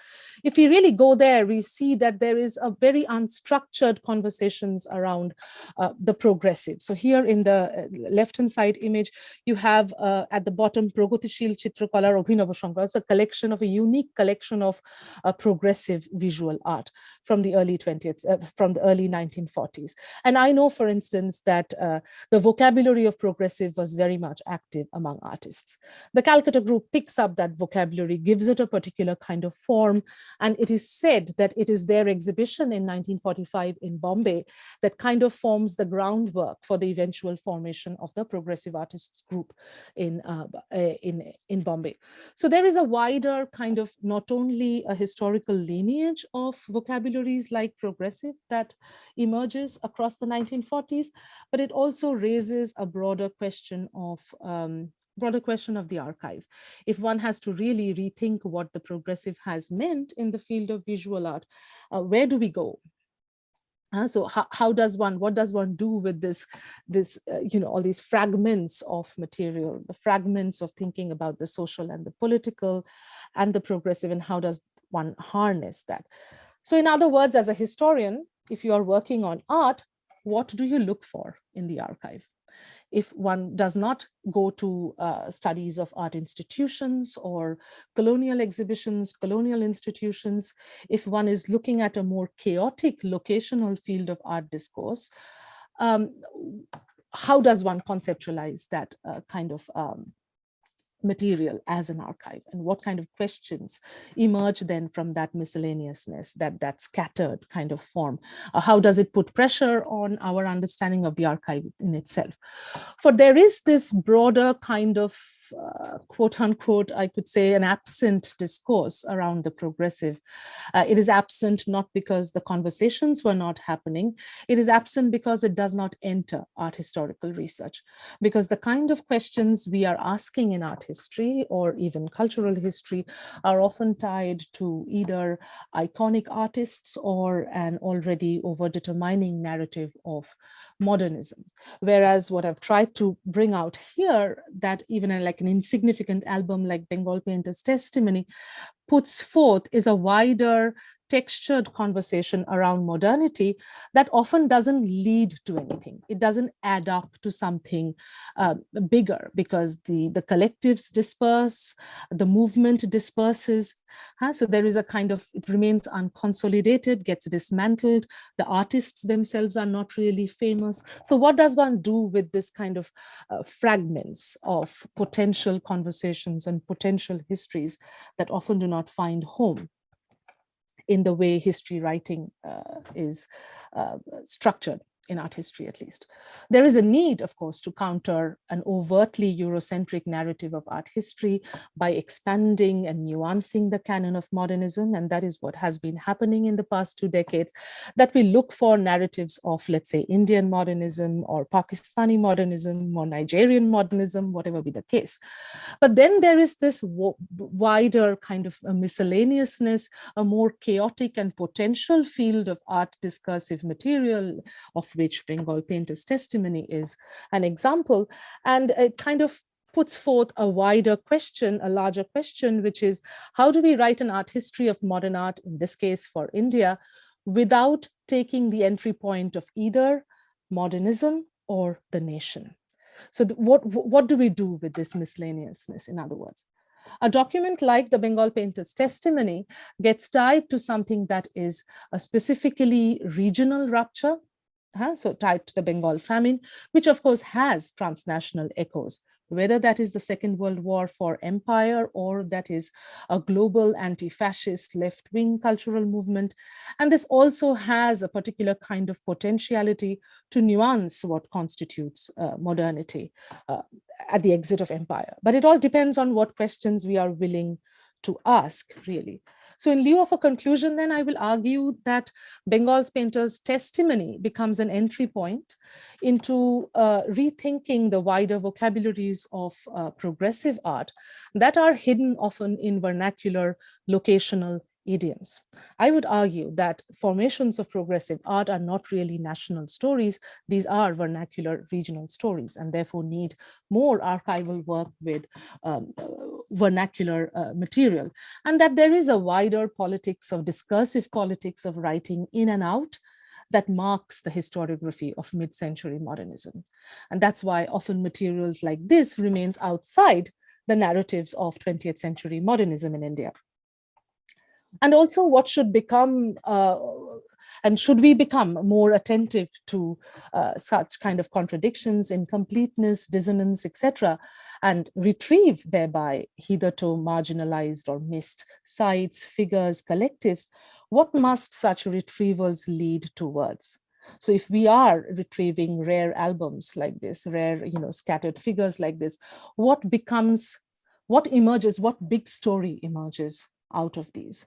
If we really go there, we see that there is a very unstructured conversations around uh, the progressive. So here in the uh, left-hand side image, you have uh, at the bottom Pragotishil Chitrakalar Abhinava Shankar. It's a collection of a unique collection of uh, progressive visual art from the early 20th, uh, from the early 1940s. And I know, for instance, that uh, the vocabulary of progressive was very much active among artists. The Calcutta group picks up that vocabulary, gives it a particular kind of form, and it is said that it is their exhibition in 1945 in Bombay that kind of forms the groundwork for the eventual formation of the progressive artists group in, uh, uh in, in Bombay. So there is a wider kind of not only a historical lineage of vocabularies like progressive that emerges across the 1940s, but it also raises a broader question of um, broader question of the archive. If one has to really rethink what the progressive has meant in the field of visual art, uh, where do we go? Uh, so how, how does one, what does one do with this, this uh, you know, all these fragments of material, the fragments of thinking about the social and the political and the progressive, and how does one harness that? So in other words, as a historian, if you are working on art, what do you look for in the archive? If one does not go to uh, studies of art institutions or colonial exhibitions, colonial institutions, if one is looking at a more chaotic locational field of art discourse, um, how does one conceptualize that uh, kind of um, material as an archive and what kind of questions emerge then from that miscellaneousness that that scattered kind of form? Uh, how does it put pressure on our understanding of the archive in itself? For there is this broader kind of uh, quote unquote i could say an absent discourse around the progressive. Uh, it is absent not because the conversations were not happening. It is absent because it does not enter art historical research. Because the kind of questions we are asking in art history or even cultural history are often tied to either iconic artists or an already over-determining narrative of modernism. Whereas what I've tried to bring out here that even like an insignificant album like Bengal Painter's Testimony puts forth is a wider textured conversation around modernity that often doesn't lead to anything. It doesn't add up to something uh, bigger because the, the collectives disperse, the movement disperses. Huh? So there is a kind of, it remains unconsolidated, gets dismantled. The artists themselves are not really famous. So what does one do with this kind of uh, fragments of potential conversations and potential histories that often do not find home? In the way history writing uh, is uh, structured. In art history at least. There is a need, of course, to counter an overtly Eurocentric narrative of art history by expanding and nuancing the canon of modernism. And that is what has been happening in the past two decades, that we look for narratives of, let's say, Indian modernism or Pakistani modernism or Nigerian modernism, whatever be the case. But then there is this wider kind of miscellaneousness, a more chaotic and potential field of art discursive material of which Bengal Painter's testimony is an example. And it kind of puts forth a wider question, a larger question, which is how do we write an art history of modern art, in this case for India, without taking the entry point of either modernism or the nation? So what, what do we do with this miscellaneousness, in other words? A document like the Bengal Painter's testimony gets tied to something that is a specifically regional rupture, huh? so tied to the Bengal famine, which of course has transnational echoes, whether that is the Second World War for empire or that is a global anti-fascist left-wing cultural movement. And this also has a particular kind of potentiality to nuance what constitutes uh, modernity uh, at the exit of empire. But it all depends on what questions we are willing to ask, really. So in lieu of a conclusion, then I will argue that Bengal's painter's testimony becomes an entry point into uh, rethinking the wider vocabularies of uh, progressive art that are hidden often in vernacular, locational, idioms. I would argue that formations of progressive art are not really national stories. These are vernacular regional stories and therefore need more archival work with um, vernacular uh, material. And that there is a wider politics of discursive politics of writing in and out that marks the historiography of mid-century modernism. And that's why often materials like this remains outside the narratives of 20th century modernism in India and also what should become uh, and should we become more attentive to uh, such kind of contradictions, incompleteness, dissonance, etc., and retrieve thereby hitherto marginalized or missed sites, figures, collectives, what must such retrievals lead towards? So if we are retrieving rare albums like this, rare, you know, scattered figures like this, what becomes, what emerges, what big story emerges out of these?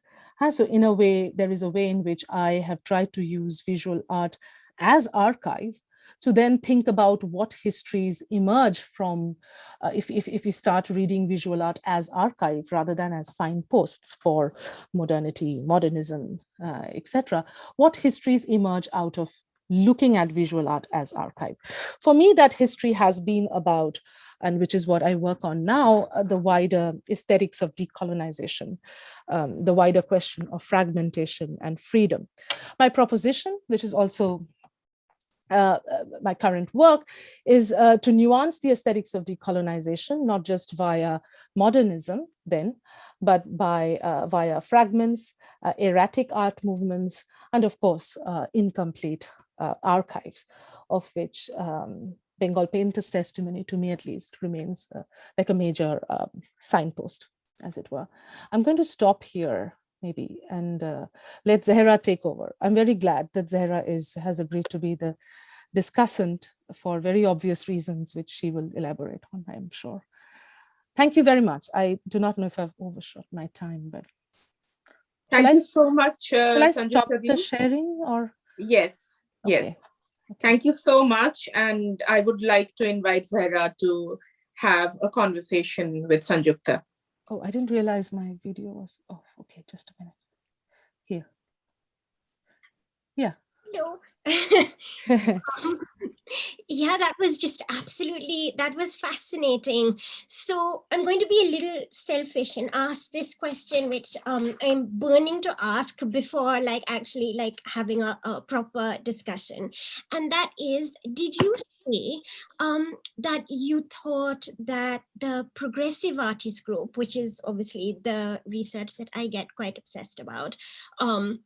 So in a way, there is a way in which I have tried to use visual art as archive to then think about what histories emerge from uh, if, if, if we start reading visual art as archive rather than as signposts for modernity, modernism, uh, etc. What histories emerge out of looking at visual art as archive. For me, that history has been about and which is what I work on now, uh, the wider aesthetics of decolonization, um, the wider question of fragmentation and freedom. My proposition, which is also uh, uh, my current work is uh, to nuance the aesthetics of decolonization, not just via modernism then, but by uh, via fragments, uh, erratic art movements, and of course, uh, archives, of which um, Bengal Painter's testimony, to me at least, remains uh, like a major um, signpost, as it were. I'm going to stop here maybe and uh, let Zahra take over. I'm very glad that Zahra is has agreed to be the discussant for very obvious reasons, which she will elaborate on, I'm sure. Thank you very much. I do not know if I've overshot my time, but Thank you I, so much. Uh, I stop the sharing or? Yes, okay. yes. Thank you so much. And I would like to invite Zahra to have a conversation with Sanjukta. Oh, I didn't realize my video was off. Okay, just a minute. Here. Yeah. Hello. Um, yeah, that was just absolutely, that was fascinating. So I'm going to be a little selfish and ask this question, which um, I'm burning to ask before like actually like having a, a proper discussion. And that is, did you say um, that you thought that the progressive artist group, which is obviously the research that I get quite obsessed about, um,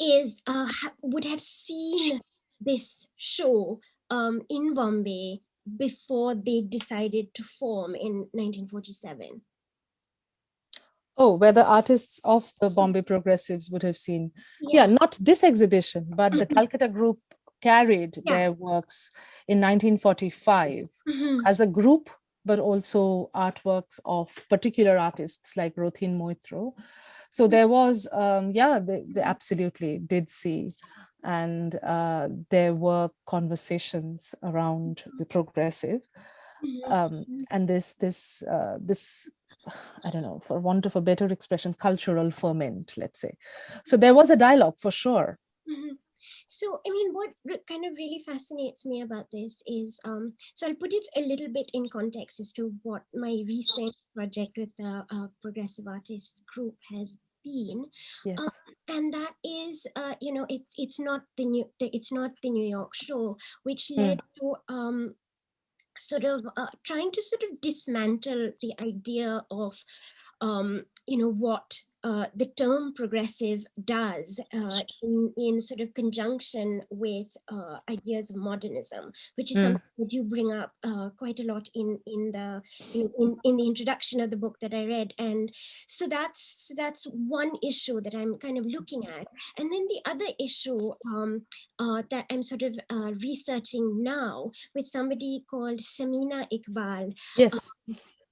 is uh, would have seen this show um, in Bombay before they decided to form in 1947. Oh, where the artists of the Bombay Progressives would have seen. Yeah, yeah not this exhibition, but the Calcutta group carried Yeah. their works in 1945 Mhm. as a group, but also artworks of particular artists like Rothin Moitro. So there was, um, yeah, they, they absolutely did see. And uh, there were conversations around the progressive. Mhm. Um, and this, this, uh, this, I don't know, for want of a better expression, cultural ferment, let's say. So there was a dialogue for sure. So, I mean, what kind of really fascinates me about this is, um, so I'll put it a little bit in context as to what my recent project with the uh, Progressive Artists Group has been, Yes. and that is, uh, you know, it's it's not the new, the, it's not the New York show, which Mm. led to um, sort of uh, trying to sort of dismantle the idea of, um, you know, what uh, the term progressive does uh, in, in sort of conjunction with uh, ideas of modernism, which is Mm. something that you bring up uh, quite a lot in in the in, in, in the introduction of the book that I read, and so that's that's one issue that I'm kind of looking at, and then the other issue um, uh, that I'm sort of uh, researching now with somebody called Samina Iqbal, Yes.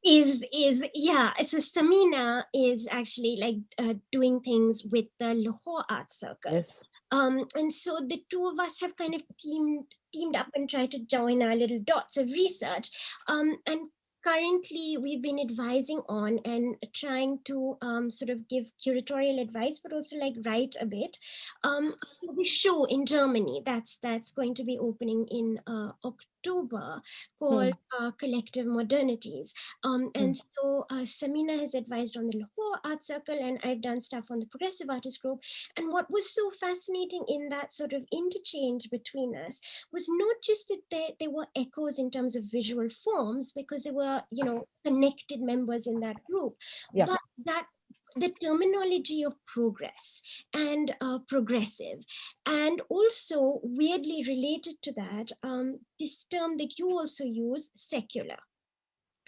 Is is yeah so samina is actually like uh, doing things with the lahore art circle. Yes. um and so the two of us have kind of teamed teamed up and tried to join our little dots of research. Um and currently we've been advising on and trying to um, sort of give curatorial advice but also like write a bit. Um the show in germany that's that's going to be opening in uh, october called uh, collective modernities um, and so uh, Samina has advised on the Lahore Art Circle, and I've done stuff on the Progressive Artist Group. And what was so fascinating in that sort of interchange between us was not just that there, there were echoes in terms of visual forms, because there were, you know, connected members in that group, Yeah. but that the terminology of progress and uh, progressive and also weirdly related to that um, this term that you also use secular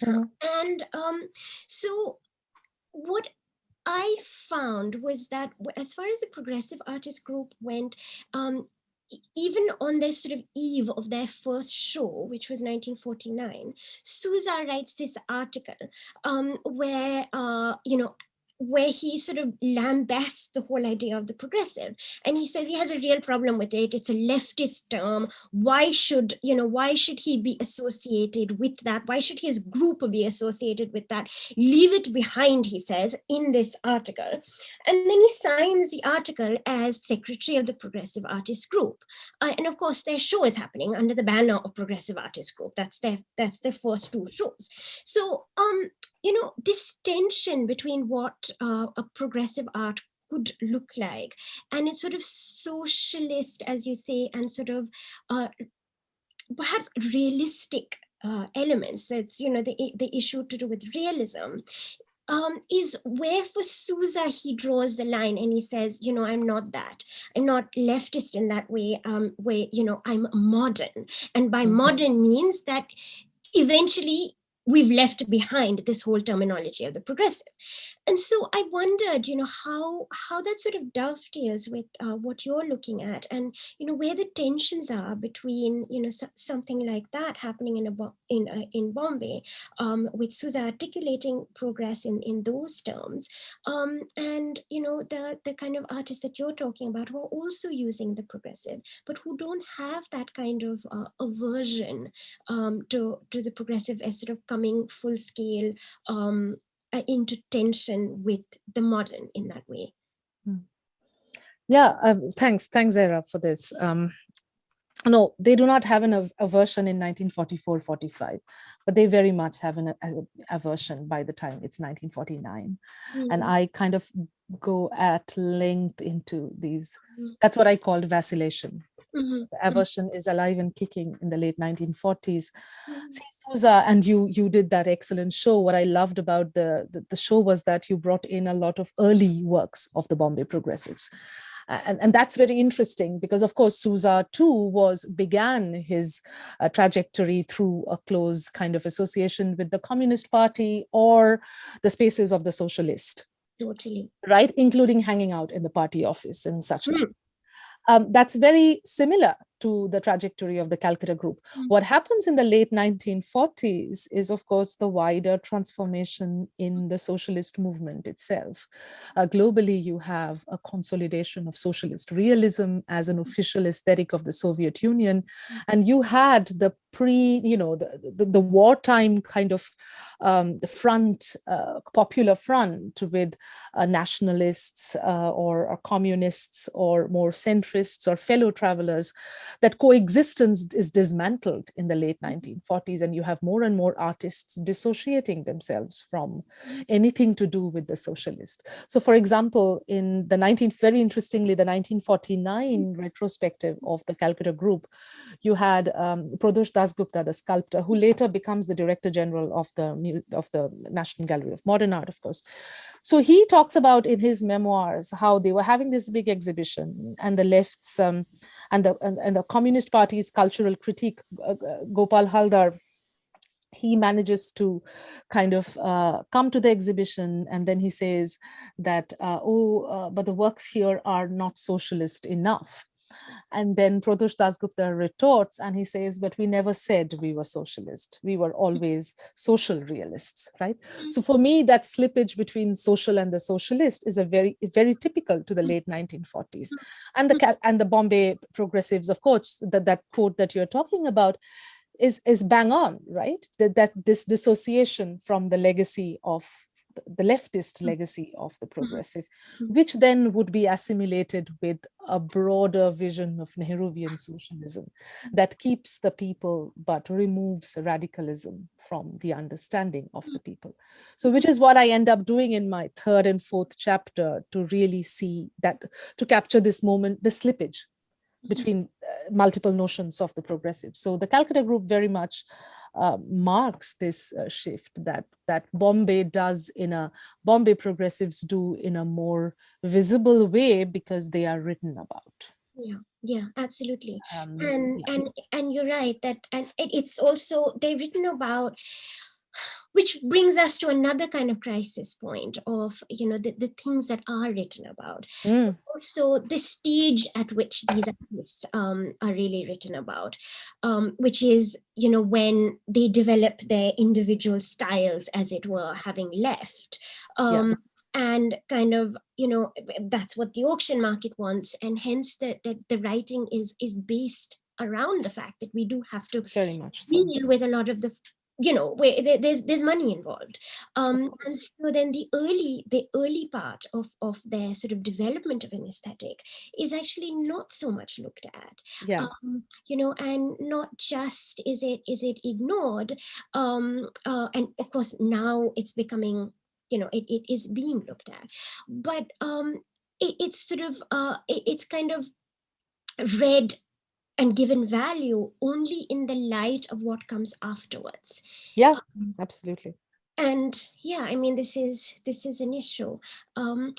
Mhm. and um, so what I found was that as far as the progressive artist group went, um, even on their sort of eve of their first show, which was 1949, Souza writes this article um, where, uh, you know, where he sort of lambasts the whole idea of the progressive. And he says he has a real problem with it. It's a leftist term. Why should you know why should he be associated with that? Why should his group be associated with that? Leave it behind he says in this article. And then he signs the article as secretary of the progressive artist group. Uh, and of course their show is happening under the banner of progressive artist group. That's their that's their first two shows. So um you know this tension between what uh, a progressive art could look like and it's sort of socialist as you say and sort of uh, perhaps realistic uh, elements that's you know the, the issue to do with realism um, is where for Souza he draws the line and he says, you know, I'm not that. I'm not leftist in that way. Um, where you know I'm modern, and by Mhm. modern means that eventually we've left behind this whole terminology of the progressive. And so i wondered you know how how that sort of dovetails with uh, what you're looking at and you know where the tensions are between you know so- something like that happening in a in uh, in bombay um, with Souza articulating progress in in those terms. Um, and you know the the kind of artists that you're talking about who are also using the progressive but who don't have that kind of uh, aversion um, to to the progressive as sort of coming full scale um, uh, into tension with the modern in that way. Yeah, um, thanks, thanks, Zara, for this. Um, no, they do not have an av- aversion in 1944-45, but they very much have an aversion by the time it's 1949. And Mm, I kind of go at length into these. Mm. That's what I called vacillation. Mhm, The aversion is alive and kicking in the late 1940s. mhm, See, Souza, and you you did that excellent show. What I loved about the, the the show was that you brought in a lot of early works of the Bombay Progressives, and and that's very interesting because of course Souza too was began his uh, trajectory through a close kind of association with the Communist Party or the spaces of the socialist, Totally. right, including hanging out in the party office and such. Mm. Um, that's very similar to the trajectory of the Calcutta group. Mm. What happens in the late 1940s is, of course, the wider transformation in the socialist movement itself. Uh, globally, you have a consolidation of socialist realism as an official aesthetic of the Soviet Union. And you had the pre, you know, the, the, the wartime kind of um, the front, uh, popular front with uh, nationalists uh, or, or, communists or more centrists or fellow travelers, that coexistence is dismantled in the late 1940s and you have more and more artists dissociating themselves from anything to do with the socialist. So for example, in the 19, very interestingly, the 1949 retrospective of the Calcutta group, you had um, Pradosh Dasgupta, the sculptor, who later becomes the director general of the of the National Gallery of Modern Art, of course. So he talks about in his memoirs how they were having this big exhibition and the left's um, and the and, and, the Communist Party's cultural critique, uh, uh, Gopal Haldar, he manages to kind of uh, come to the exhibition and then he says that, uh, oh, uh, but the works here are not socialist enough. And then Pradosh Dasgupta retorts and he says, but we never said we were socialist. We were always social realists, right? Mm-hmm. So for me, that slippage between social and the socialist is a very, very typical to the late mm-hmm. 1940s. Mm-hmm. And the and the Bombay progressives, of course, that, that quote that you're talking about is, is bang on, right? That, that this dissociation from the legacy of the leftist mm. legacy of the mm-hmm. progressive, mm-hmm. which then would be assimilated with a broader vision of Nehruvian socialism that keeps the people but removes radicalism from the understanding of the mm. people. So which is what I end up doing in my third and fourth chapter to really see that, to capture this moment, the slippage mm-hmm. between uh, multiple notions of the progressive. So the Calcutta group very much uh, marks this uh, shift that that Bombay does in a Bombay progressives do in a more visible way because they are written about. Yeah, yeah, absolutely. Um, and yeah. and and you're right that and it's also they're written about which brings us to another kind of crisis point of you know the, the things that are written about mm. also the stage at which these artists um, are really written about um, which is you know when they develop their individual styles as it were having left um, yeah and kind of you know that's what the auction market wants and hence that the, the writing is is based around the fact that we do have to very much so. deal with a lot of the you know where there's there's money involved. Um and so then the early the early part of of their sort of development of an aesthetic is actually not so much looked at. Yeah. Um, you know and not just is it is it ignored um uh, and of course now it's becoming you know it, it is being looked at. But um it, it's sort of uh it, it's kind of read and given value only in the light of what comes afterwards. Yeah, um, absolutely. And yeah, I mean, this is this is an issue. Um,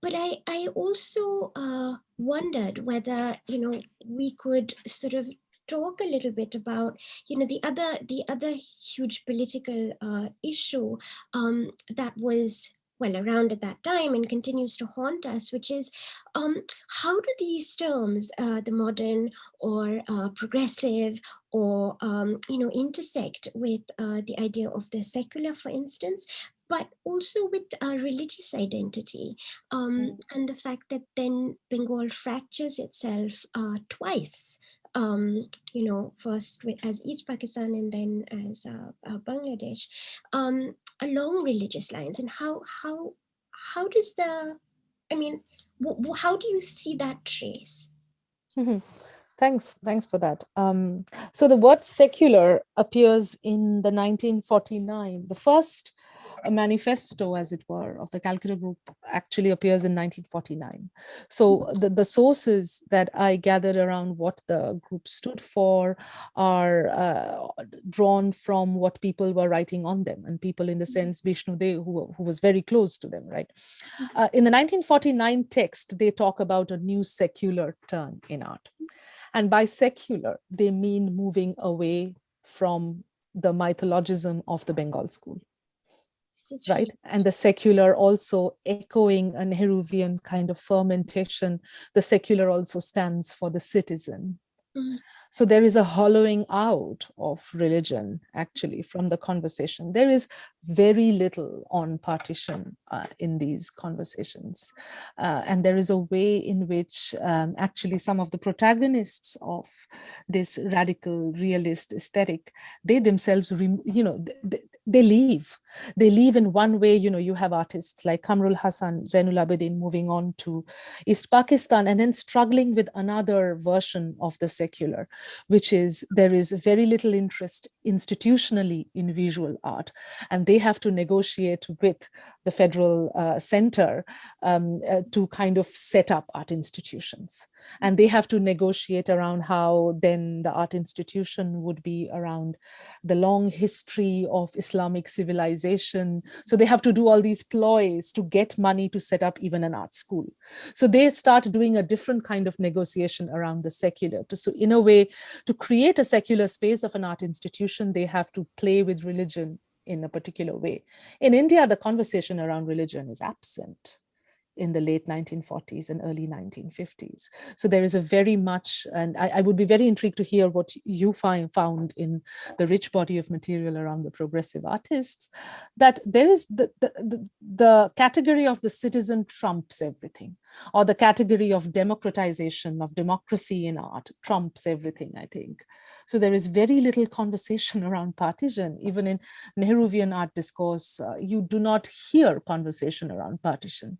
but I, I also uh, wondered whether, you know, we could sort of talk a little bit about, you know, the other the other huge political uh, issue um, that was well around at that time and continues to haunt us, which is um, how do these terms, uh, the modern or uh, progressive or, um, you know, intersect with uh, the idea of the secular, for instance, but also with uh, religious identity um, mm. and the fact that then Bengal fractures itself uh, twice um, you know, first with, as East Pakistan and then as uh, uh, Bangladesh, um, along religious lines. And how how how does the, I mean, how do you see that trace? Mm -hmm. Thanks, thanks for that. Um, so the word secular appears in the 1949, the first a manifesto, as it were, of the Calcutta Group actually appears in 1949. So mm-hmm. the, the sources that I gathered around what the group stood for are uh, drawn from what people were writing on them and people in the mm-hmm. sense Bishnu Dey, who, who was very close to them, right? Mm-hmm. Uh, in the 1949 text, they talk about a new secular turn in art. And by secular, they mean moving away from the mythologism of the Bengal school right? And the secular also echoing a Nehruvian kind of fermentation. The secular also stands for the citizen, Mm. So there is a hollowing out of religion actually from the conversation. There is very little on partition uh, in these conversations. Uh, and there is a way in which um, actually some of the protagonists of this radical realist aesthetic, they themselves, you know, they, they leave. They leave in one way, you know, you have artists like Quamrul Hassan, Zainul Abedin moving on to East Pakistan and then struggling with another version of the secular, which is there is very little interest institutionally in visual art. And they have to negotiate with the federal uh, center um, uh, to kind of set up art institutions. And they have to negotiate around how then the art institution would be around the long history of Islamic civilization. So they have to do all these ploys to get money to set up even an art school. So they start doing a different kind of negotiation around the secular. So in a way, to create a secular space of an art institution, they have to play with religion in a particular way. In India, the conversation around religion is absent in the late 1940s and early 1950s. So there is a very much, and I, I, would be very intrigued to hear what you find found in the rich body of material around the progressive artists, that there is the, the, the, the category of the citizen trumps everything, or the category of democratization of democracy in art trumps everything, I think. So there is very little conversation around partition, even in Nehruvian art discourse, uh, you do not hear conversation around partition.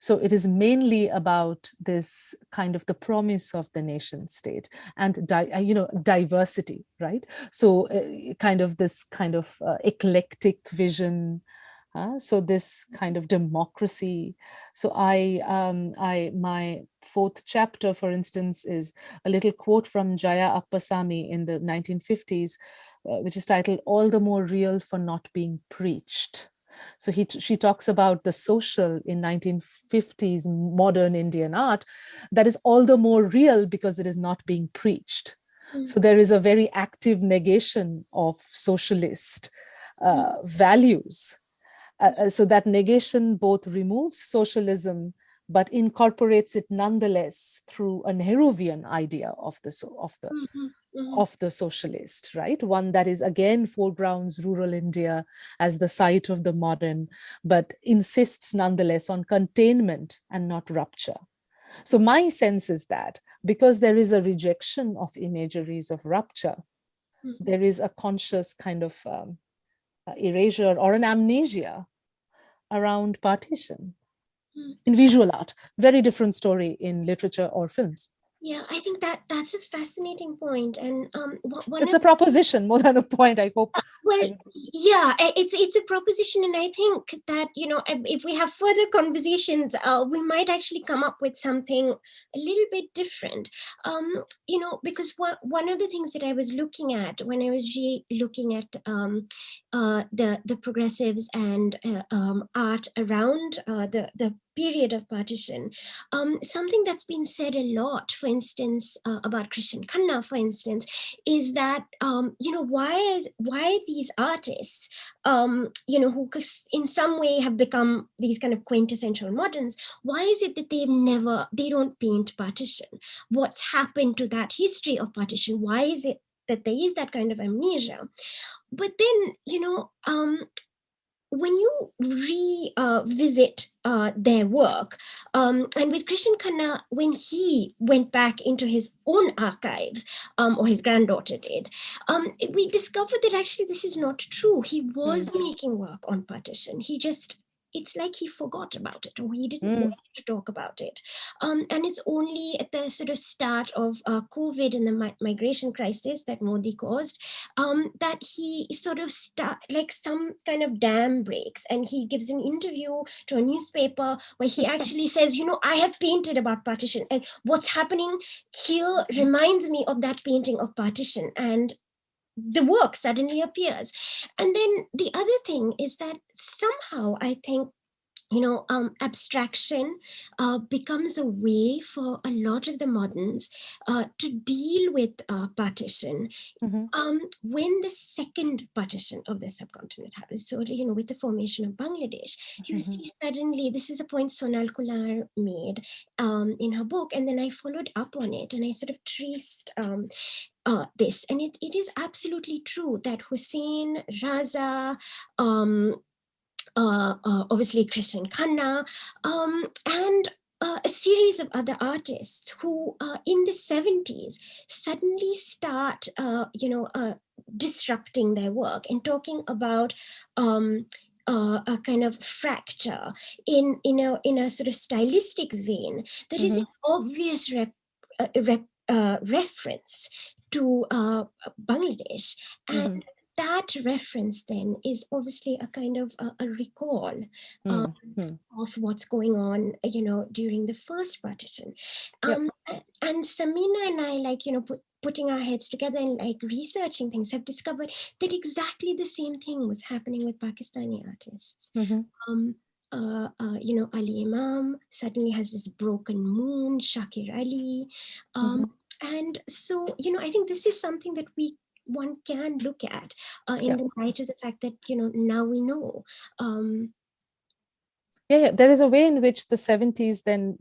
So it is mainly about this kind of the promise of the nation state and, uh, you know, diversity, right? So uh, kind of this kind of uh, eclectic vision, uh, so this kind of democracy. So I, um, I, my fourth chapter, for instance, is a little quote from Jaya Appasamy in the 1950s, uh, which is titled "All the More Real for Not Being Preached." So he, she talks about the social in 1950s modern Indian art that is all the more real because it is not being preached. Mm. So there is a very active negation of socialist uh, values. Uh, uh, so that negation both removes socialism but incorporates it nonetheless through a Nehruvian idea of the of the mm -hmm, mm -hmm. of the socialist, right? One that is again foregrounds rural India as the site of the modern, but insists nonetheless on containment and not rupture. So my sense is that because there is a rejection of imageries of rupture, mm -hmm. there is a conscious kind of um, erasure or an amnesia around partition Hmm. in visual art. Very different story in literature or films. Yeah, I think that that's a fascinating point, and um, one it's a proposition more than a point. I hope. Uh, well, yeah, it's it's a proposition, and I think that you know if we have further conversations, uh, we might actually come up with something a little bit different. Um, you know, because one one of the things that I was looking at when I was looking at um, uh, the the progressives and uh, um, art around uh, the the period of partition. Um, something that's been said a lot, for instance, uh, about Krishen Khanna, for instance, is that, um, you know, why, why these artists, um, you know, who in some way have become these kind of quintessential moderns, why is it that they've never, they don't paint partition? What's happened to that history of partition? Why is it that there is that kind of amnesia? But then, you know, um, when you revisit uh, uh, their work, um, and with Krishen Khanna, when he went back into his own archive, um, or his granddaughter did, um, we discovered that actually this is not true. He was mm -hmm. making work on partition. He just it's like he forgot about it or he didn't mm. want to talk about it. Um, and it's only at the sort of start of uh, COVID and the mi migration crisis that Modi caused um, that he sort of start like some kind of dam breaks and he gives an interview to a newspaper where he actually says, you know, I have painted about partition and what's happening here reminds me of that painting of partition. And the work suddenly appears. And then the other thing is that somehow I think you know, um, abstraction uh, becomes a way for a lot of the moderns uh, to deal with uh, partition. Mm -hmm. um, when the second partition of the subcontinent happens, so, you know, with the formation of Bangladesh, you mm -hmm. see suddenly, this is a point Sonal Khullar made um, in her book, and then I followed up on it and I sort of traced um, uh, this. And it, it is absolutely true that Husain, Raza, um, obviously Krishen Khanna, um, and uh, a series of other artists who uh, in the 70s suddenly start, uh, you know, uh, disrupting their work and talking about um, uh, a kind of fracture in, in, a, in a sort of stylistic vein that mm -hmm. is an mm-hmm. obvious rep, uh, rep, reference to Bangladesh. And mm -hmm that reference then is obviously a kind of a, a recall um, mm. of what's going on, you know, during the first partition. Um, yep. And Samina and I, like, you know, put, putting our heads together and like researching things have discovered that exactly the same thing was happening with Pakistani artists. Mm -hmm. um, uh, uh, you know, Ali Imam suddenly has this broken moon, Shakir Ali. Um, mm -hmm. And so, you know, I think this is something that we one can look at uh, in yeah. the light of the fact that, you know, now we know. Um, yeah, yeah, there is a way in which the 70s then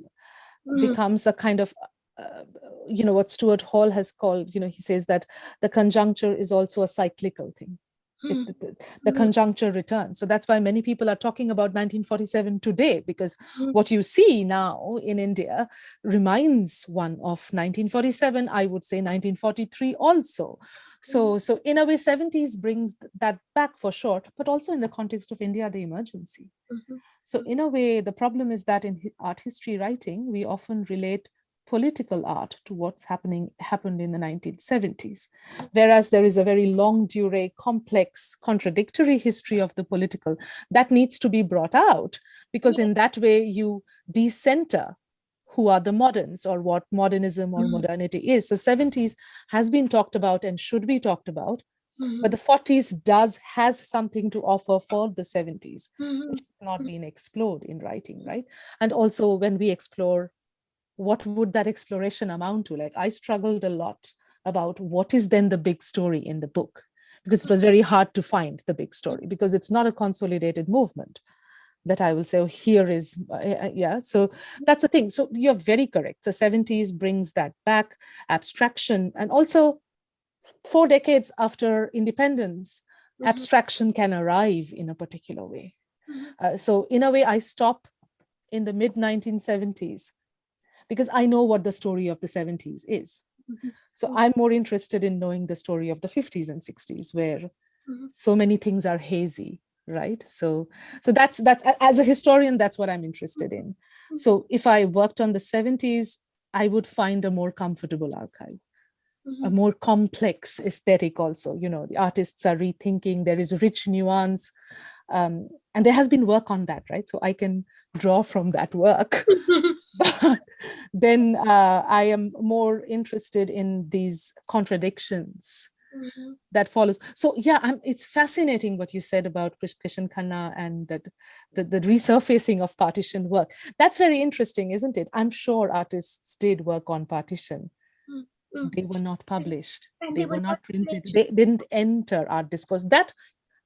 mm. becomes a kind of uh, you know what Stuart Hall has called you know he says that the conjuncture is also a cyclical thing it, hmm. the, the, hmm. conjuncture returns. So that's why many people are talking about 1947 today, because mm. what you see now in India reminds one of 1947, I would say 1943 also. So, so in a way, 70s brings that back for short, but also in the context of India, the emergency. Mm -hmm. So in a way, the problem is that in art history writing, we often relate political art to what's happening happened in the 1970s. Whereas there is a very longue durée, complex, contradictory history of the political that needs to be brought out because in that way you decenter who are the moderns or what modernism or mm -hmm. modernity is. So 70s has been talked about and should be talked about, mm -hmm. but the 40s does has something to offer for the 70s. Mm -hmm. not been explored in writing, right? And also when we explore what would that exploration amount to? Like I struggled a lot about what is then the big story in the book, because it was very hard to find the big story because it's not a consolidated movement that I will say, oh, here is, uh, yeah, so that's the thing. So you're very correct. The 70s brings that back, abstraction, and also four decades after independence, mm -hmm. abstraction can arrive in a particular way. Mm -hmm. uh, so in a way, I stop in the mid 1970s because I know what the story of the 70s is. Mm -hmm. So mm-hmm. I'm more interested in knowing the story of the 50s and 60s where mm -hmm. so many things are hazy, right? So, so that's, that's as a historian, that's what I'm interested in. Mm-hmm. So if I worked on the 70s, I would find a more comfortable archive. A more complex aesthetic also you know the artists are rethinking there is rich nuance um, and there has been work on that right so i can draw from that work but then uh, I am more interested in these contradictions mm -hmm. that follows. So yeah, I'm, it's fascinating what you said about Krishen Khanna and that the, the resurfacing of partition work. That's very interesting, isn't it? I'm sure artists did work on partition. Mm -hmm. They were not published. They, they, were, not printed. They didn't enter art discourse. That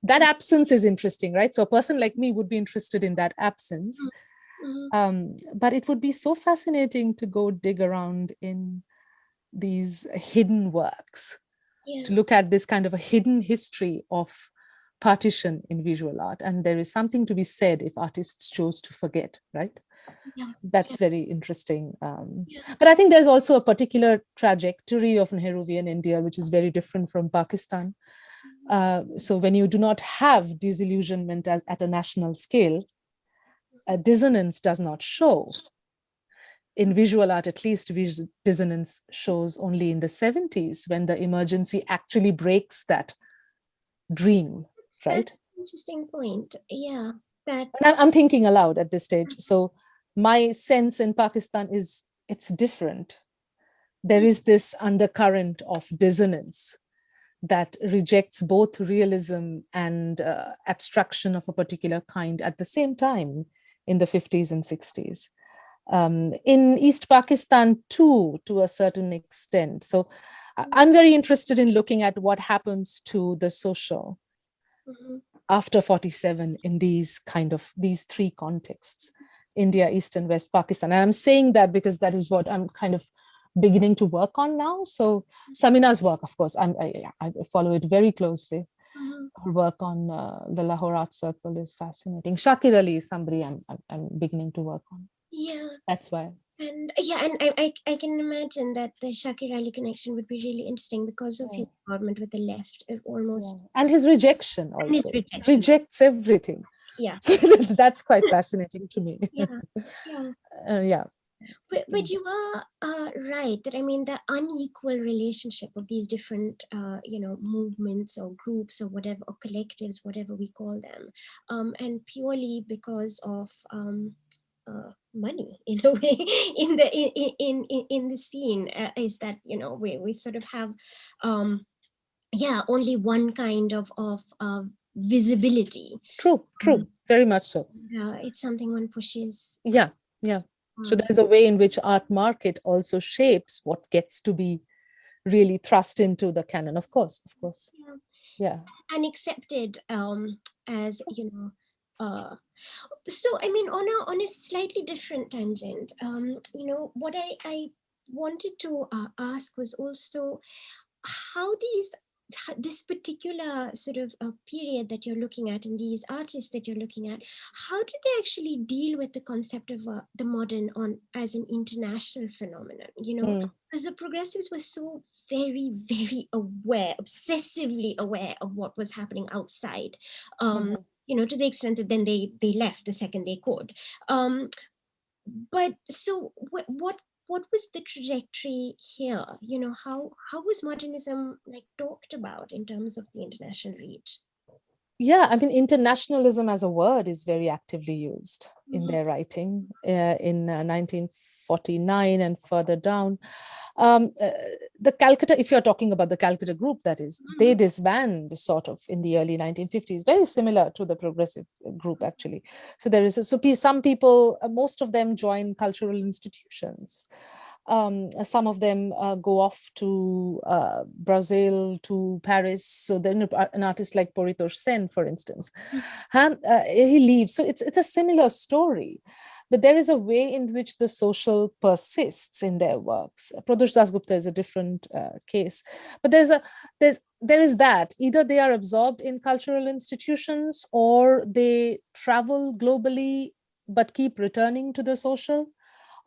that absence is interesting, right? So a person like me would be interested in that absence. Mm -hmm. Um, but it would be so fascinating to go dig around in these hidden works, yeah. to look at this kind of a hidden history of partition in visual art. And there is something to be said if artists chose to forget, right? Yeah. That's yeah. very interesting. Um, but I think there's also a particular trajectory of Nehruvian India, which is very different from Pakistan. Mm-hmm. Uh, so when you do not have disillusionment as, at a national scale, a dissonance does not show. In visual art, at least dissonance shows only in the 70s when the emergency actually breaks that dream, right? interesting point. Yeah, that. I'm thinking aloud at this stage. So my sense in Pakistan is it's different. There is this undercurrent of dissonance that rejects both realism and uh, abstraction of a particular kind at the same time in the 50s and 60s. Um, in East Pakistan too, to a certain extent. So I'm very interested in looking at what happens to the social Mhm. after 47 in these kind of these three contexts india east and west pakistan and i'm saying that because that is what i'm kind of beginning to work on now so samina's work of course i'm i, I follow it very closely. Her work on uh, the lahore art circle is fascinating shakir ali is somebody I'm, I'm i'm beginning to work on Yeah, that's why and uh, yeah, and I, I I can imagine that the Shakir Ali connection would be really interesting because of his involvement with the left. It almost Yeah. and his rejection and his also rejection. rejects everything Yeah. so that's quite fascinating to me Yeah, yeah. uh, yeah But, but you are uh, right that I mean the unequal relationship of these different uh, you know movements or groups or whatever or collectives whatever we call them um, and purely because of um, uh, money in a way in the in in in, in the scene uh, is that you know we we sort of have um, yeah only one kind of of uh, visibility. True true very much so. uh, it's something one pushes yeah yeah so um, there's a way in which art market also shapes what gets to be really thrust into the canon of course of course. Yeah. yeah. And accepted um as you know uh so i mean on a on a slightly different tangent um you know what i i wanted to uh, ask was also how these this particular sort of uh, period that you're looking at and these artists that you're looking at how did they actually deal with the concept of uh, the modern on as an international phenomenon you know Mm. because the progressives were so very very aware obsessively aware of what was happening outside um Mhm. you know to the extent that then they they left the second they could um but so wh- what what was the trajectory here you know how how was modernism like talked about in terms of the international reach yeah i mean internationalism as a word is very actively used in Mhm. their writing uh, in uh, 1949 and further down. Um, uh, the calcutta if you're talking about the calcutta group that is they disband sort of in the early 1950s very similar to the progressive group actually. So there is a, so some people uh, most of them join cultural institutions. Um, some of them uh, go off to uh, Brazil, to Paris. So then an artist like Paritosh Sen, for instance, um, uh, he leaves. So it's it's a similar story, but there is a way in which the social persists in their works. Pradosh Dasgupta is a different uh, case, but there's a there's there is that either they are absorbed in cultural institutions or they travel globally but keep returning to the social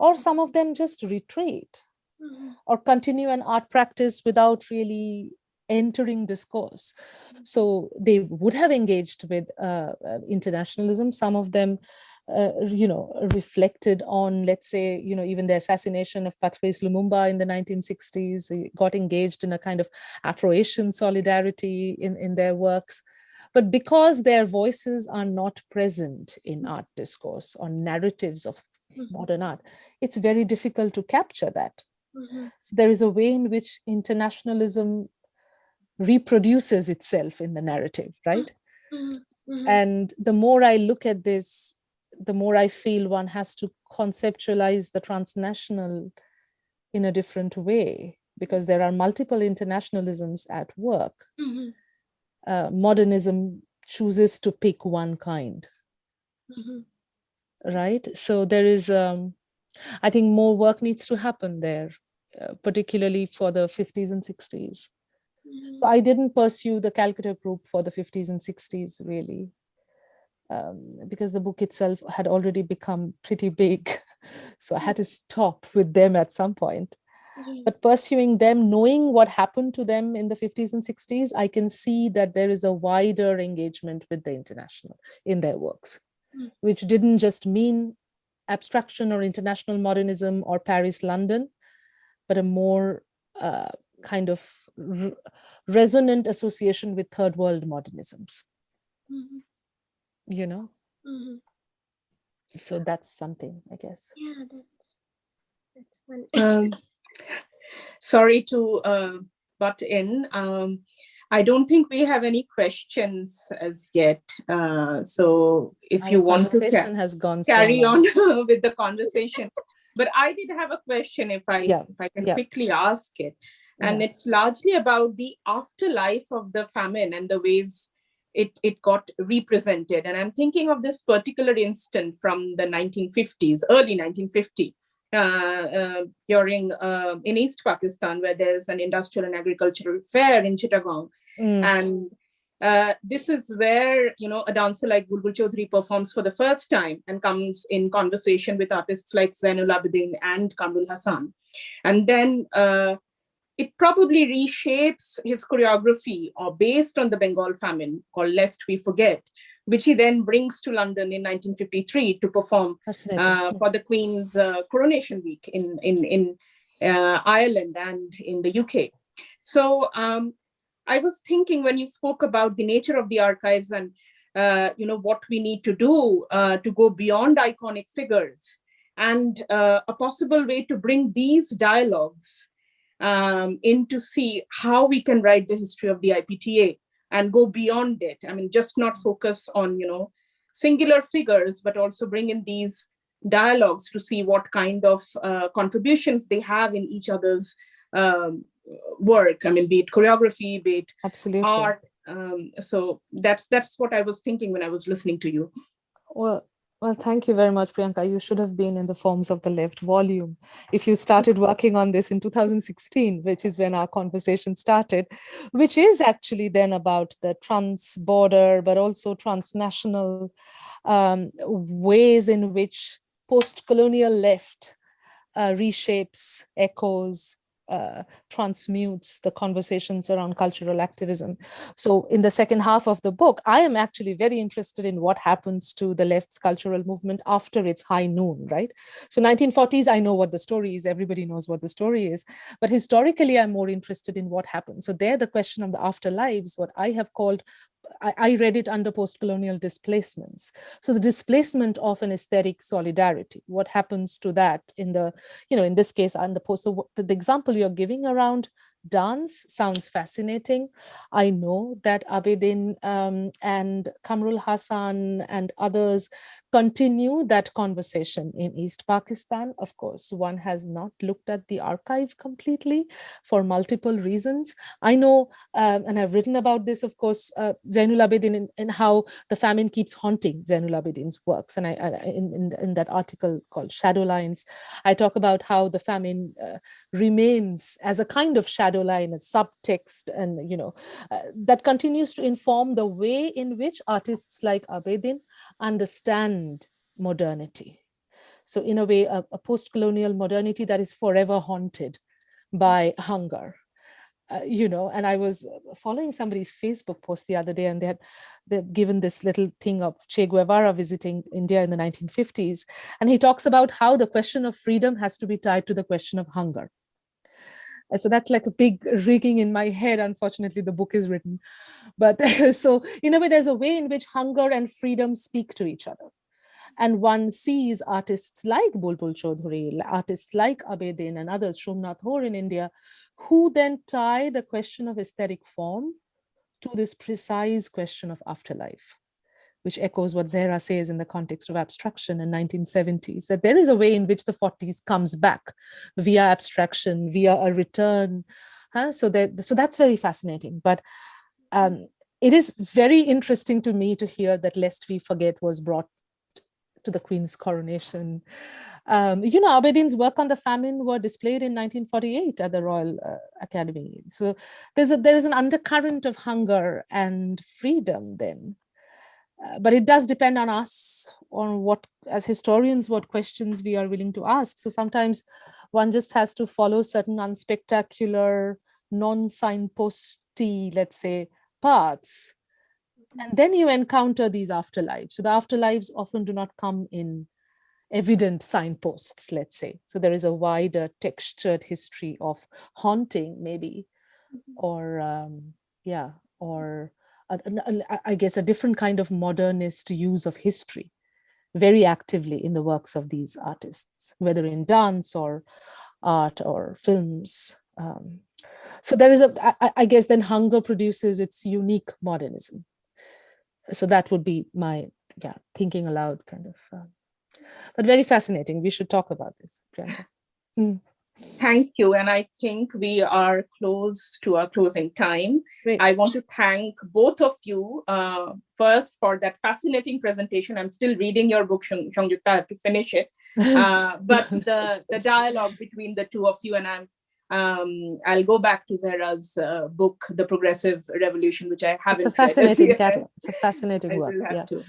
or some of them just retreat Mhm. or continue an art practice without really entering discourse. So they would have engaged with uh, uh, internationalism. Some of them, uh, you know, reflected on, let's say, you know, even the assassination of Patrice Lumumba in the 1960s, they got engaged in a kind of Afro-Asian solidarity in, in their works. But because their voices are not present in art discourse or narratives of Mhm. modern art, it's very difficult to capture that. Mhm. So there is a way in which internationalism reproduces itself in the narrative, right? Mhm. Mhm. And the more I look at this, the more I feel one has to conceptualize the transnational in a different way because there are multiple internationalisms at work. Mhm. Uh, modernism chooses to pick one kind, Mhm. right? So there is, um, I think more work needs to happen there, uh, particularly for the 50s and 60s. Mhm. So I didn't pursue the Calcutta group for the 50s and 60s really, um, because the book itself had already become pretty big. So I had to stop with them at some point. Yeah. But pursuing them, knowing what happened to them in the 50s and 60s, I can see that there is a wider engagement with the international in their works, Mm. which didn't just mean abstraction or international modernism or Paris, London, but a more uh, kind of resonant association with third world modernisms, Mhm. You know? Mhm. So that's something, I guess. Yeah, that's that's one Um, sorry to uh, butt in. Um, I don't think we have any questions as yet. Uh, so if Our you want to ca- has gone carry long. on with the conversation. But I did have a question if I Yeah, if I can yeah. quickly ask it. And Yeah. it's largely about the afterlife of the famine and the ways it, it got represented. And I'm thinking of this particular instant from the 1950s, early 1950, uh, uh, during uh, in East Pakistan, where there's an industrial and agricultural fair in Chittagong. Mm, And uh, this is where, you know, a dancer like Bulbul Chowdhury performs for the first time and comes in conversation with artists like Zainul Abedin and Quamrul Hassan. And then uh, it probably reshapes his choreography or based on the Bengal famine called Lest We Forget, which he then brings to London in 1953 to perform uh, for the Queen's uh, coronation week in, in, in uh, Ireland and in the UK. So um, I was thinking when you spoke about the nature of the archives and uh, you know what we need to do uh, to go beyond iconic figures and uh, a possible way to bring these dialogues um, in to see how we can write the history of the IPTA and go beyond it. I mean, just not focus on, you know, singular figures, but also bring in these dialogues to see what kind of uh, contributions they have in each other's um, work. I mean, be it choreography, be it Absolutely. art. Um, so that's that's what I was thinking when I was listening to you. Well, well, thank you very much, Priyanka. You should have been in the Forms of the Left volume. If you started working on this in 2016, which is when our conversation started, which is actually then about the trans-border, but also transnational um, ways in which post-colonial left uh, reshapes, echoes, uh, transmutes the conversations around cultural activism. So in the second half of the book, I am actually very interested in what happens to the left's cultural movement after its high noon, right? So 1940s, I know what the story is, everybody knows what the story is, but historically, I'm more interested in what happens. So there, the question of the afterlives, what I have called I, read it under post-colonial displacements. So the displacement of an aesthetic solidarity, what happens to that in the, you know, in this case, under post, so the, the example you're giving around dance sounds fascinating. I know that Abedin um, and Quamrul Hassan and others continue that conversation in East Pakistan. Of course, one has not looked at the archive completely for multiple reasons. I know, um, and I've written about this, of course, uh, Zainul Abedin and how the famine keeps haunting Zainul Abedin's works. And I, I in, in, in, that article called Shadow Lines, I talk about how the famine uh, remains as a kind of shadow line a subtext and, you know, uh, that continues to inform the way in which artists like Abedin understand modernity. So in a way, a, a post-colonial modernity that is forever haunted by hunger. Uh, you know, and I was following somebody's Facebook post the other day and they had they've given this little thing of Che Guevara visiting India in the 1950s. And he talks about how the question of freedom has to be tied to the question of hunger. And so that's like a big rigging in my head. Unfortunately, the book is written. But so in a way, there's a way in which hunger and freedom speak to each other. And one sees artists like Bulbul Chowdhury, artists like Abedin and others, Somnath Hoare in India, who then tie the question of aesthetic form to this precise question of afterlife, which echoes what Zehra says in the context of abstraction in 1970s, that there is a way in which the 40s comes back via abstraction, via a return. Huh? So, that, so that's very fascinating. But um, it is very interesting to me to hear that Lest We Forget was brought to the Queen's coronation. Um, you know, Abedin's work on the famine were displayed in 1948 at the Royal uh, Academy. So there's a, there is an undercurrent of hunger and freedom then. Uh, but it does depend on us, on what, as historians, what questions we are willing to ask. So sometimes one just has to follow certain unspectacular, non-signposty, let's say, paths and then you encounter these afterlives. So the afterlives often do not come in evident signposts, let's say. So there is a wider textured history of haunting maybe, or um, yeah, or a, a, I guess a different kind of modernist use of history very actively in the works of these artists, whether in dance or art or films. Um, so there is a, I- I, I guess then hunger produces its unique modernism. So that would be my, yeah, thinking aloud kind of, uh, but very fascinating. We should talk about this. Priyanka. Thank you. And I think we are close to our closing time. Great. I want to thank both of you uh, first for that fascinating presentation. I'm still reading your book, Shang- Sanjukta, I have to finish it. Uh, but the, the dialogue between the two of you and I'm, um, I'll go back to Zehra's uh, book, The Progressive Revolution, which I haven't It's a fascinating catalog. It's a fascinating work. Yeah. to.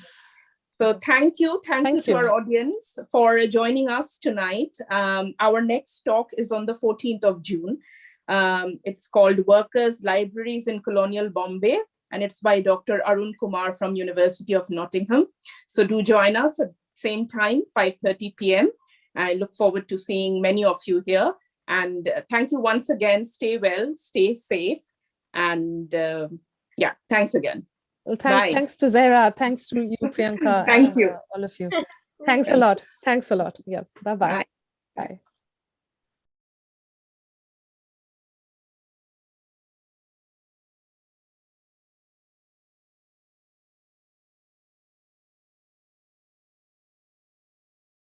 So thank you. Thank, Thank you to you. our audience for joining us tonight. Um, our next talk is on the 14th of June. Um, it's called Workers' Libraries in Colonial Bombay, and it's by Dr. Arun Kumar from University of Nottingham. So do join us at same time, 5.30 p.m. I look forward to seeing many of you here. And uh, thank you once again. Stay well, stay safe. And uh, yeah, thanks again. Well, thanks, Bye. thanks to Zehra. Thanks to you, Priyanka. Thank and, you. uh, all of you. Thanks a lot. Thanks a lot. Yeah. Bye-bye. Bye. Bye.